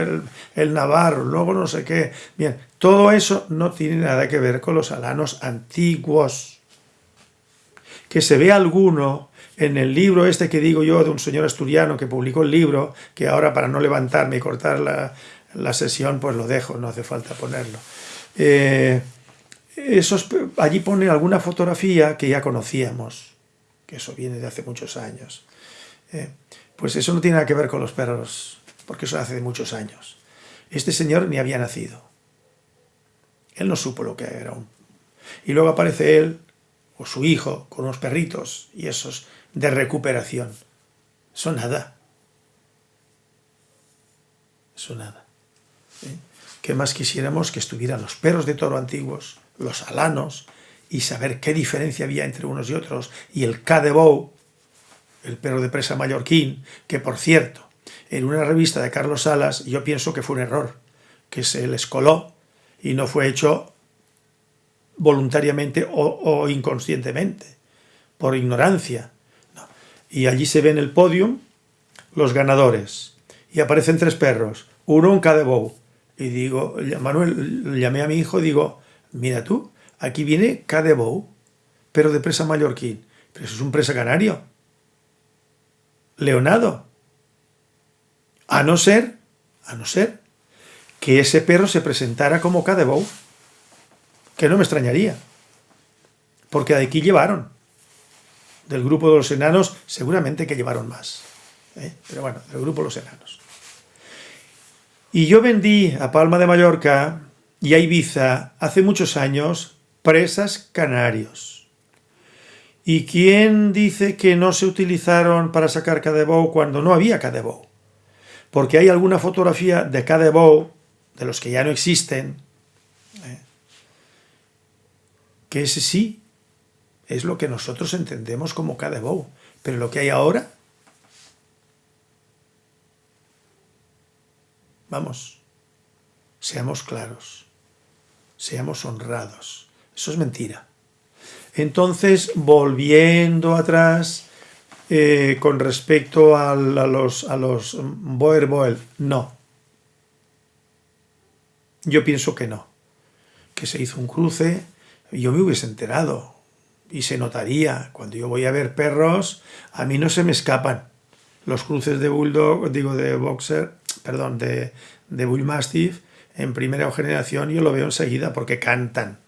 el, Navarro, luego no sé qué. Bien, todo eso no tiene nada que ver con los alanos antiguos. Que se ve alguno en el libro este que digo yo de un señor asturiano que publicó el libro, que ahora para no levantarme y cortar la, la sesión, pues lo dejo, no hace falta ponerlo. Eh, esos, allí pone alguna fotografía que ya conocíamos, que eso viene de hace muchos años. Eh, pues eso no tiene nada que ver con los perros, porque eso hace muchos años. Este señor ni había nacido. Él no supo lo que era un... Y luego aparece él, o su hijo, con unos perritos, y esos de recuperación. Eso nada. Eso nada. ¿Qué más quisiéramos que estuvieran los perros de toro antiguos, los alanos, y saber qué diferencia había entre unos y otros, y el Cadebou, el perro de presa mallorquín, que por cierto, en una revista de Carlos Salas, yo pienso que fue un error, que se les coló y no fue hecho voluntariamente o, inconscientemente, por ignorancia. Y allí se ve en el podium los ganadores, y aparecen tres perros, uno un Cadebou, y digo, Manuel, llamé a mi hijo y digo, mira tú, aquí viene Cadebou, pero de presa mallorquín. Pero eso es un presa canario. Leonado. A no ser, a no ser, que ese perro se presentara como Cadebou, que no me extrañaría. Porque de aquí llevaron. Del grupo de los enanos, seguramente que llevaron más. ¿eh? Pero bueno, del grupo de los enanos. Y yo vendí a Palma de Mallorca y a Ibiza hace muchos años presas canarios. ¿Y quién dice que no se utilizaron para sacar cadebou cuando no había cadebou? Porque hay alguna fotografía de cadebou, de los que ya no existen, ¿eh? que ese sí es lo que nosotros entendemos como cadebou. Pero lo que hay ahora Vamos, seamos claros, seamos honrados. Eso es mentira. Entonces, volviendo atrás, eh, con respecto a, los, a los Boer Boel, no. Yo pienso que no. Que se hizo un cruce, yo me hubiese enterado. Y se notaría, cuando yo voy a ver perros, a mí no se me escapan. Los cruces de Bulldog, digo de Boxer, perdón, de, de Bull Mastiff en primera generación yo lo veo enseguida porque cantan.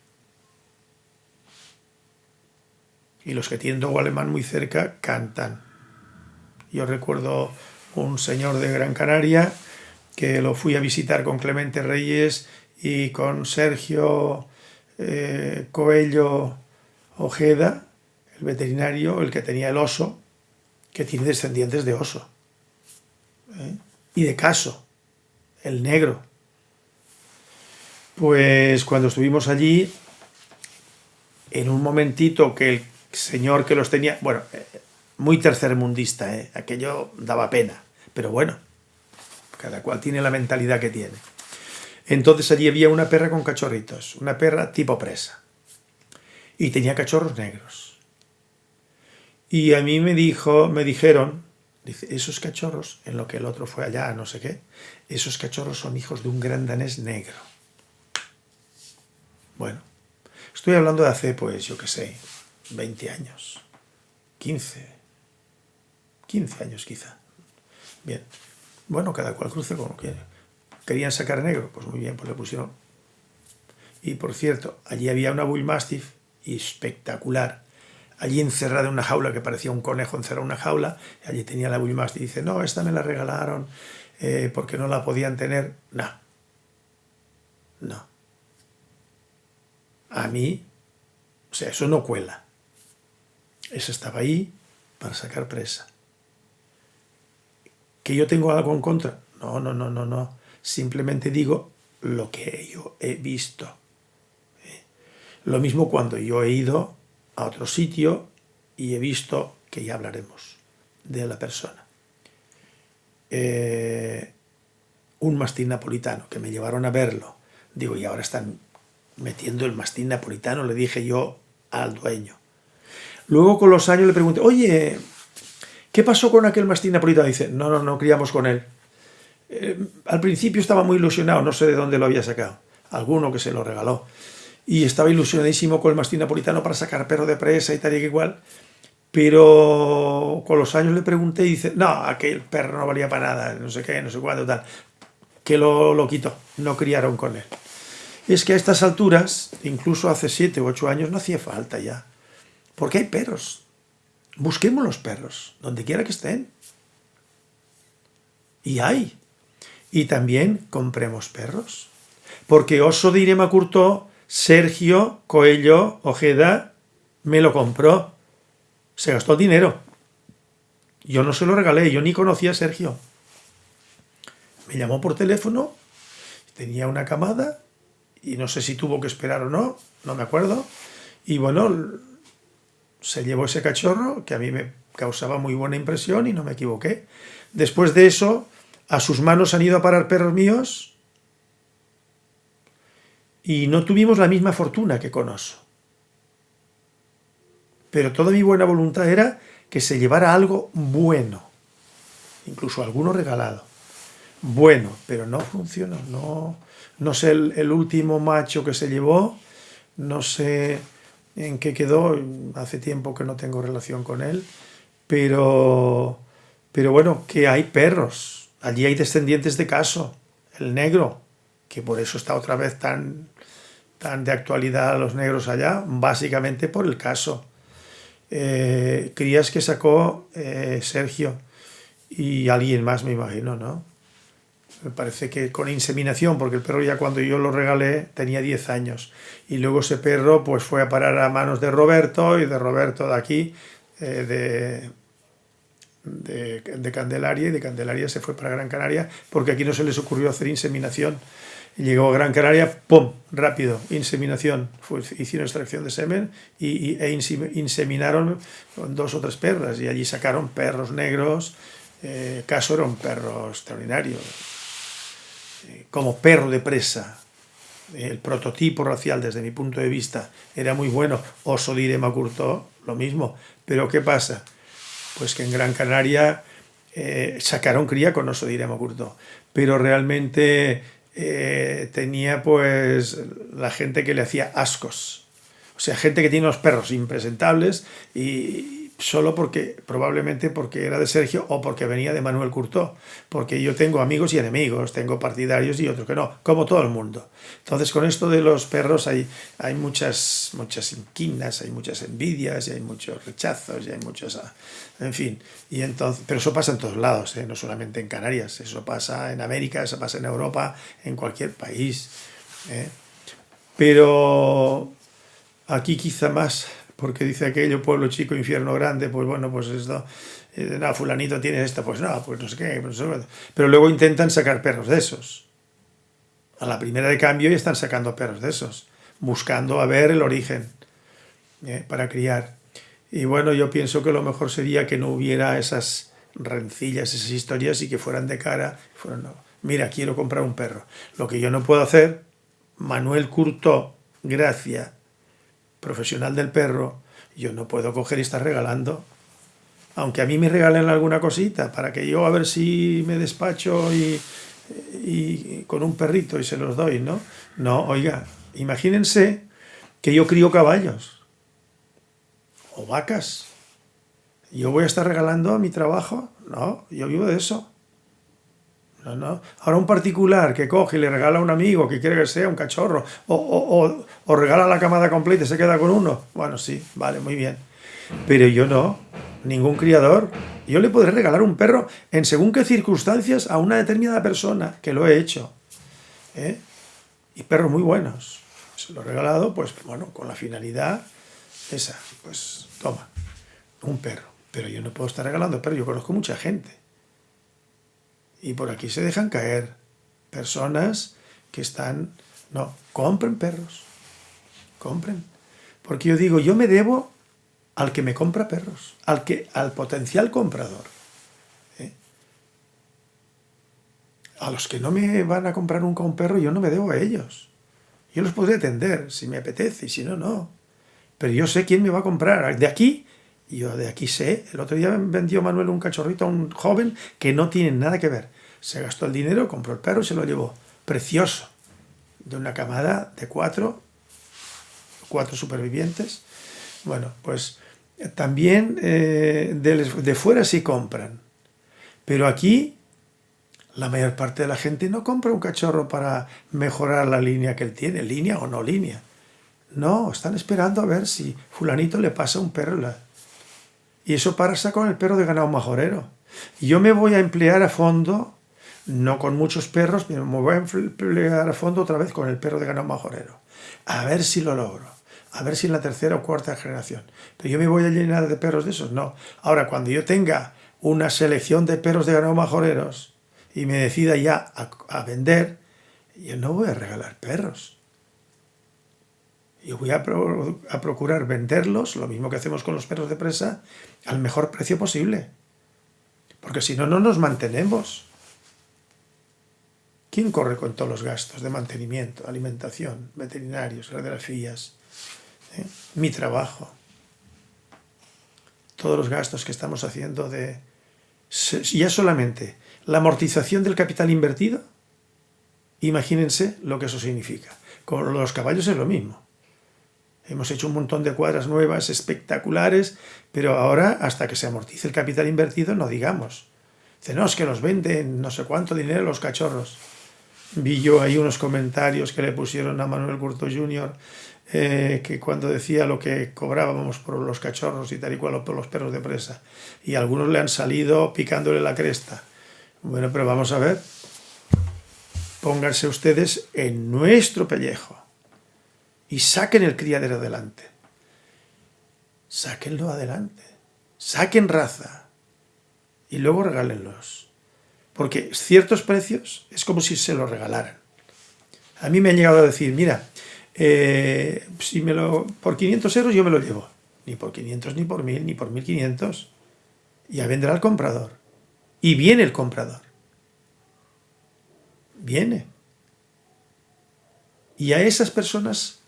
Y los que tienen Dogo alemán muy cerca cantan. Yo recuerdo un señor de Gran Canaria que lo fui a visitar con Clemente Reyes y con Sergio eh, Coello Ojeda, el veterinario, el que tenía el oso, que tiene descendientes de oso. ¿eh? Y de caso, el negro. Pues cuando estuvimos allí, en un momentito que el señor que los tenía, bueno, eh, muy tercermundista, ¿eh? aquello daba pena, pero bueno, cada cual tiene la mentalidad que tiene. Entonces allí había una perra con cachorritos, una perra tipo presa, y tenía cachorros negros. Y a mí me dijo, me dijeron, Dice, esos cachorros, en lo que el otro fue allá, no sé qué, esos cachorros son hijos de un gran danés negro. Bueno, estoy hablando de hace, pues, yo qué sé, 20 años, 15, 15 años quizá. Bien, Bueno, cada cual cruce como quiere. ¿Querían sacar negro? Pues muy bien, pues le pusieron. Y por cierto, allí había una Bull Mastiff espectacular. Allí encerrada en una jaula que parecía un conejo encerrado en una jaula. Y allí tenía la Bull Mastiff. Y dice, no, esta me la regalaron eh, porque no la podían tener. No. No. A mí, o sea, eso no cuela. Eso estaba ahí para sacar presa. ¿Que yo tengo algo en contra? No, no, no, no, no. Simplemente digo lo que yo he visto. ¿Eh? Lo mismo cuando yo he ido a otro sitio y he visto, que ya hablaremos, de la persona. Eh, un mastín napolitano, que me llevaron a verlo. Digo, y ahora están metiendo el mastín napolitano, le dije yo al dueño. Luego con los años le pregunté, oye, ¿qué pasó con aquel mastín napolitano? Dice, no, no, no criamos con él. Eh, al principio estaba muy ilusionado, no sé de dónde lo había sacado. Alguno que se lo regaló. Y estaba ilusionadísimo con el mastín napolitano para sacar perro de presa y tal y que igual. Pero con los años le pregunté y dice, no, aquel perro no valía para nada, no sé qué, no sé cuándo, tal. Que lo, lo quitó, no criaron con él. Es que a estas alturas, incluso hace siete u ocho años, no hacía falta ya. Porque hay perros. Busquemos los perros, donde quiera que estén. Y hay. Y también compremos perros. Porque Oso de Irema Curtó, Sergio Coello Ojeda me lo compró. Se gastó dinero. Yo no se lo regalé, yo ni conocía a Sergio. Me llamó por teléfono, tenía una camada, y no sé si tuvo que esperar o no, no me acuerdo. Y bueno, se llevó ese cachorro que a mí me causaba muy buena impresión y no me equivoqué. Después de eso, a sus manos han ido a parar perros míos y no tuvimos la misma fortuna que con Oso. Pero toda mi buena voluntad era que se llevara algo bueno, incluso alguno regalado. Bueno, pero no funcionó, no, no sé el, último macho que se llevó, no sé en qué quedó, hace tiempo que no tengo relación con él, pero, pero bueno, que hay perros, allí hay descendientes de caso, el negro, que por eso está otra vez tan, tan de actualidad los negros allá, básicamente por el caso. Eh, crías que sacó eh, Sergio y alguien más, me imagino, ¿no? me parece que con inseminación, porque el perro ya cuando yo lo regalé tenía 10 años. Y luego ese perro pues fue a parar a manos de Roberto y de Roberto de aquí, eh, de, de, Candelaria, y de Candelaria se fue para Gran Canaria, porque aquí no se les ocurrió hacer inseminación. Llegó a Gran Canaria, ¡pum! Rápido, inseminación. Fue, hicieron extracción de semen y, e inseminaron dos o tres perras y allí sacaron perros negros. Eh, Caso era un perro extraordinario, como perro de presa. El prototipo racial, desde mi punto de vista, era muy bueno. Oso de Irema Curto, lo mismo. Pero ¿qué pasa? Pues que en Gran Canaria eh, sacaron cría con Oso de Irema Curto. Pero realmente eh, tenía pues la gente que le hacía ascos. O sea, gente que tiene los perros impresentables y, solo porque, probablemente porque era de Sergio o porque venía de Manuel Curtó, porque yo tengo amigos y enemigos, tengo partidarios y otros que no, como todo el mundo. Entonces con esto de los perros hay, hay muchas, muchas inquinas, hay muchas envidias y hay muchos rechazos y hay muchos, ah, en fin, y entonces, pero eso pasa en todos lados, ¿eh? no solamente en Canarias, eso pasa en América, eso pasa en Europa, en cualquier país. ¿eh? Pero aquí quizá más porque dice aquello, pueblo chico, infierno grande, pues bueno, pues esto, eh, no, fulanito tiene esto, pues no, pues no sé qué, pues pero luego intentan sacar perros de esos. A la primera de cambio y están sacando perros de esos, buscando a ver el origen eh, para criar. Y bueno, yo pienso que lo mejor sería que no hubiera esas rencillas, esas historias y que fueran de cara, fueran, mira, quiero comprar un perro. Lo que yo no puedo hacer, Manuel Curto, Gracia, profesional del perro, yo no puedo coger y estar regalando. Aunque a mí me regalen alguna cosita, para que yo a ver si me despacho y, y con un perrito y se los doy, ¿no? No, oiga, imagínense que yo crío caballos o vacas. ¿Yo voy a estar regalando mi trabajo? No, yo vivo de eso. No. Ahora un particular que coge y le regala a un amigo que quiere que sea un cachorro, o, o, o, regala la camada completa y se queda con uno. Bueno, sí, vale, muy bien. Pero yo no, ningún criador. Yo le podré regalar un perro en según qué circunstancias a una determinada persona, que lo he hecho. ¿eh? Y perros muy buenos. Se lo he regalado, pues, bueno, con la finalidad esa. Pues, toma, un perro. Pero yo no puedo estar regalando perros, yo conozco mucha gente y por aquí se dejan caer personas que están... No, compren perros. Compren. Porque yo digo, yo me debo al que me compra perros, al, que, al potencial comprador. ¿eh? A los que no me van a comprar nunca un perro, yo no me debo a ellos. Yo los podré atender, si me apetece, y si no, no. Pero yo sé quién me va a comprar. De aquí yo de aquí sé, el otro día vendió Manuel un cachorrito a un joven que no tiene nada que ver. Se gastó el dinero, compró el perro y se lo llevó. Precioso. De una camada de cuatro, cuatro supervivientes. Bueno, pues también eh, de, de fuera sí compran. Pero aquí la mayor parte de la gente no compra un cachorro para mejorar la línea que él tiene, línea o no línea. No, están esperando a ver si fulanito le pasa un perro. Y eso pasa con el perro de ganado majorero. Yo me voy a emplear a fondo, no con muchos perros, me voy a emplear a fondo otra vez con el perro de ganado majorero. A ver si lo logro. A ver si en la tercera o cuarta generación. Pero yo me voy a llenar de perros de esos, no. Ahora, cuando yo tenga una selección de perros de ganado majoreros y me decida ya a, a vender, yo no voy a regalar perros. Yo voy a, procurar venderlos, lo mismo que hacemos con los perros de presa, al mejor precio posible. Porque si no, no nos mantenemos. ¿Quién corre con todos los gastos de mantenimiento, alimentación, veterinarios, radiografías? ¿Eh? Mi trabajo. Todos los gastos que estamos haciendo de... Ya solamente la amortización del capital invertido, imagínense lo que eso significa. Con los caballos es lo mismo. Hemos hecho un montón de cuadras nuevas, espectaculares, pero ahora, hasta que se amortice el capital invertido, no digamos. Dice, no, es que los venden no sé cuánto dinero los cachorros. Vi yo ahí unos comentarios que le pusieron a Manuel Curto Jr., eh, que cuando decía lo que cobrábamos por los cachorros y tal y cual, por los perros de presa. Y algunos le han salido picándole la cresta. Bueno, pero vamos a ver. Pónganse ustedes en nuestro pellejo y saquen el criadero adelante. Sáquenlo adelante. Saquen raza y luego regálenlos. Porque ciertos precios es como si se los regalaran. A mí me han llegado a decir, mira, eh, si me lo, por 500 euros yo me lo llevo. Ni por 500, ni por 1000, ni por 1500. Ya vendrá el comprador. Y viene el comprador. Viene. Y a esas personas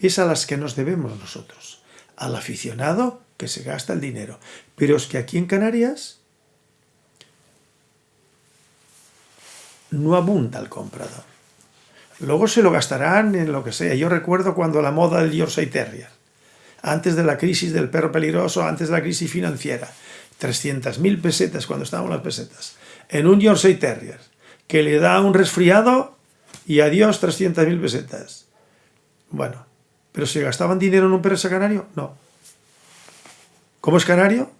es a las que nos debemos nosotros, al aficionado que se gasta el dinero. Pero es que aquí en Canarias no abunda el comprador. Luego se lo gastarán en lo que sea. Yo recuerdo cuando la moda del Yorkshire Terrier, antes de la crisis del perro peligroso, antes de la crisis financiera, 300.000 pesetas cuando estaban las pesetas, en un Yorkshire Terrier, que le da un resfriado y adiós 300.000 pesetas. Bueno, ¿Pero se gastaban dinero en un perro canario? No. ¿Cómo es canario?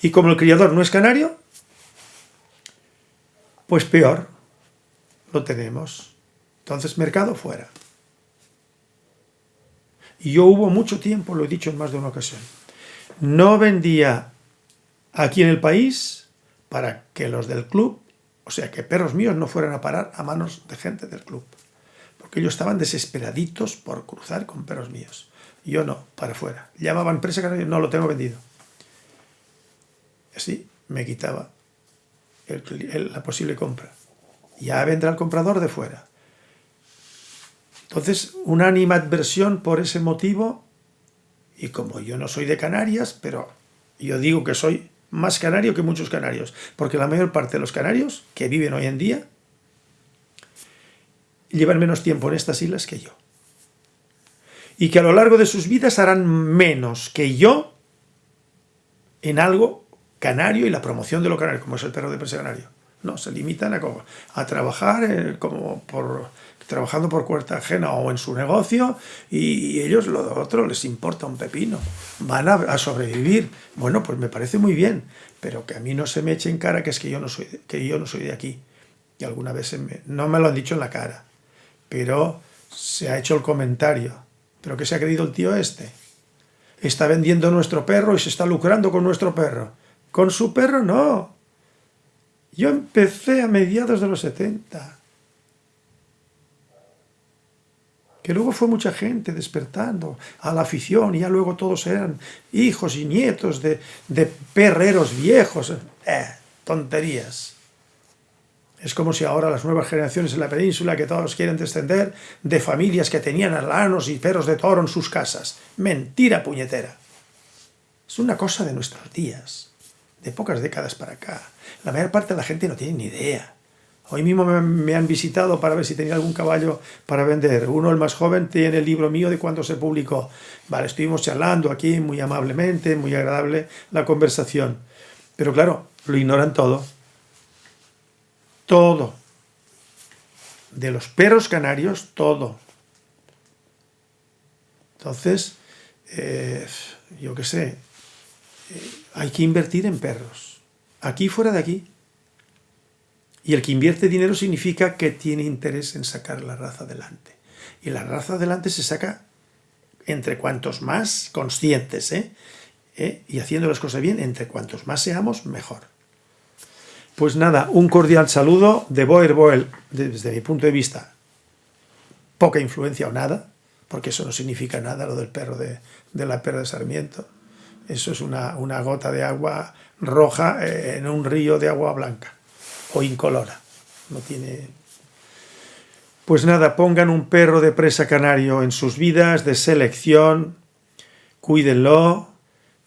Y como el criador no es canario, pues peor. Lo tenemos. Entonces, mercado fuera. Y yo hubo mucho tiempo, lo he dicho en más de una ocasión, no vendía aquí en el país para que los del club, o sea, que perros míos no fueran a parar a manos de gente del club que ellos estaban desesperaditos por cruzar con perros míos. Yo no, para afuera. Llamaban presa canaria, no lo tengo vendido. Así me quitaba la posible compra. Ya vendrá el comprador de fuera. Entonces, una animadversión por ese motivo, y como yo no soy de Canarias, pero yo digo que soy más canario que muchos canarios, porque la mayor parte de los canarios que viven hoy en día llevan menos tiempo en estas islas que yo. Y que a lo largo de sus vidas harán menos que yo en algo canario y la promoción de lo canario, como es el perro de presa canario. No, se limitan a, trabajar eh, como por, trabajando por cuenta ajena o en su negocio y ellos lo otro les importa un pepino. Van a, sobrevivir. Bueno, pues me parece muy bien, pero que a mí no se me eche en cara que es que yo no soy, que yo no soy de aquí. Y alguna vez no me lo han dicho en la cara, pero se ha hecho el comentario. ¿Pero qué se ha creído el tío este? Está vendiendo nuestro perro y se está lucrando con nuestro perro. Con su perro no. Yo empecé a mediados de los 70 que luego fue mucha gente despertando a la afición y ya luego todos eran hijos y nietos de, perreros viejos. Eh, tonterías. Es como si ahora las nuevas generaciones en la península que todos quieren descender de familias que tenían alanos y perros de toro en sus casas. Mentira puñetera. Es una cosa de nuestros días, de pocas décadas para acá. La mayor parte de la gente no tiene ni idea. Hoy mismo me, han visitado para ver si tenía algún caballo para vender. Uno, el más joven, tiene el libro mío de cuando se publicó. Vale, estuvimos charlando aquí muy amablemente, muy agradable la conversación. Pero claro, lo ignoran todo. Todo. De los perros canarios, todo. Entonces, eh, yo qué sé, eh, hay que invertir en perros. Aquí fuera de aquí. Y el que invierte dinero significa que tiene interés en sacar la raza adelante. Y la raza adelante se saca entre cuantos más conscientes, ¿eh? ¿Eh? y haciendo las cosas bien, entre cuantos más seamos, mejor. Pues nada, un cordial saludo de Boer Boel, desde mi punto de vista, poca influencia o nada, porque eso no significa nada lo del perro de, la perra de Sarmiento. Eso es una, una gota de agua roja eh, en un río de agua blanca o incolora. No tiene... Pues nada, pongan un perro de presa canario en sus vidas, de selección, cuídenlo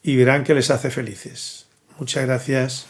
y verán que les hace felices. Muchas gracias.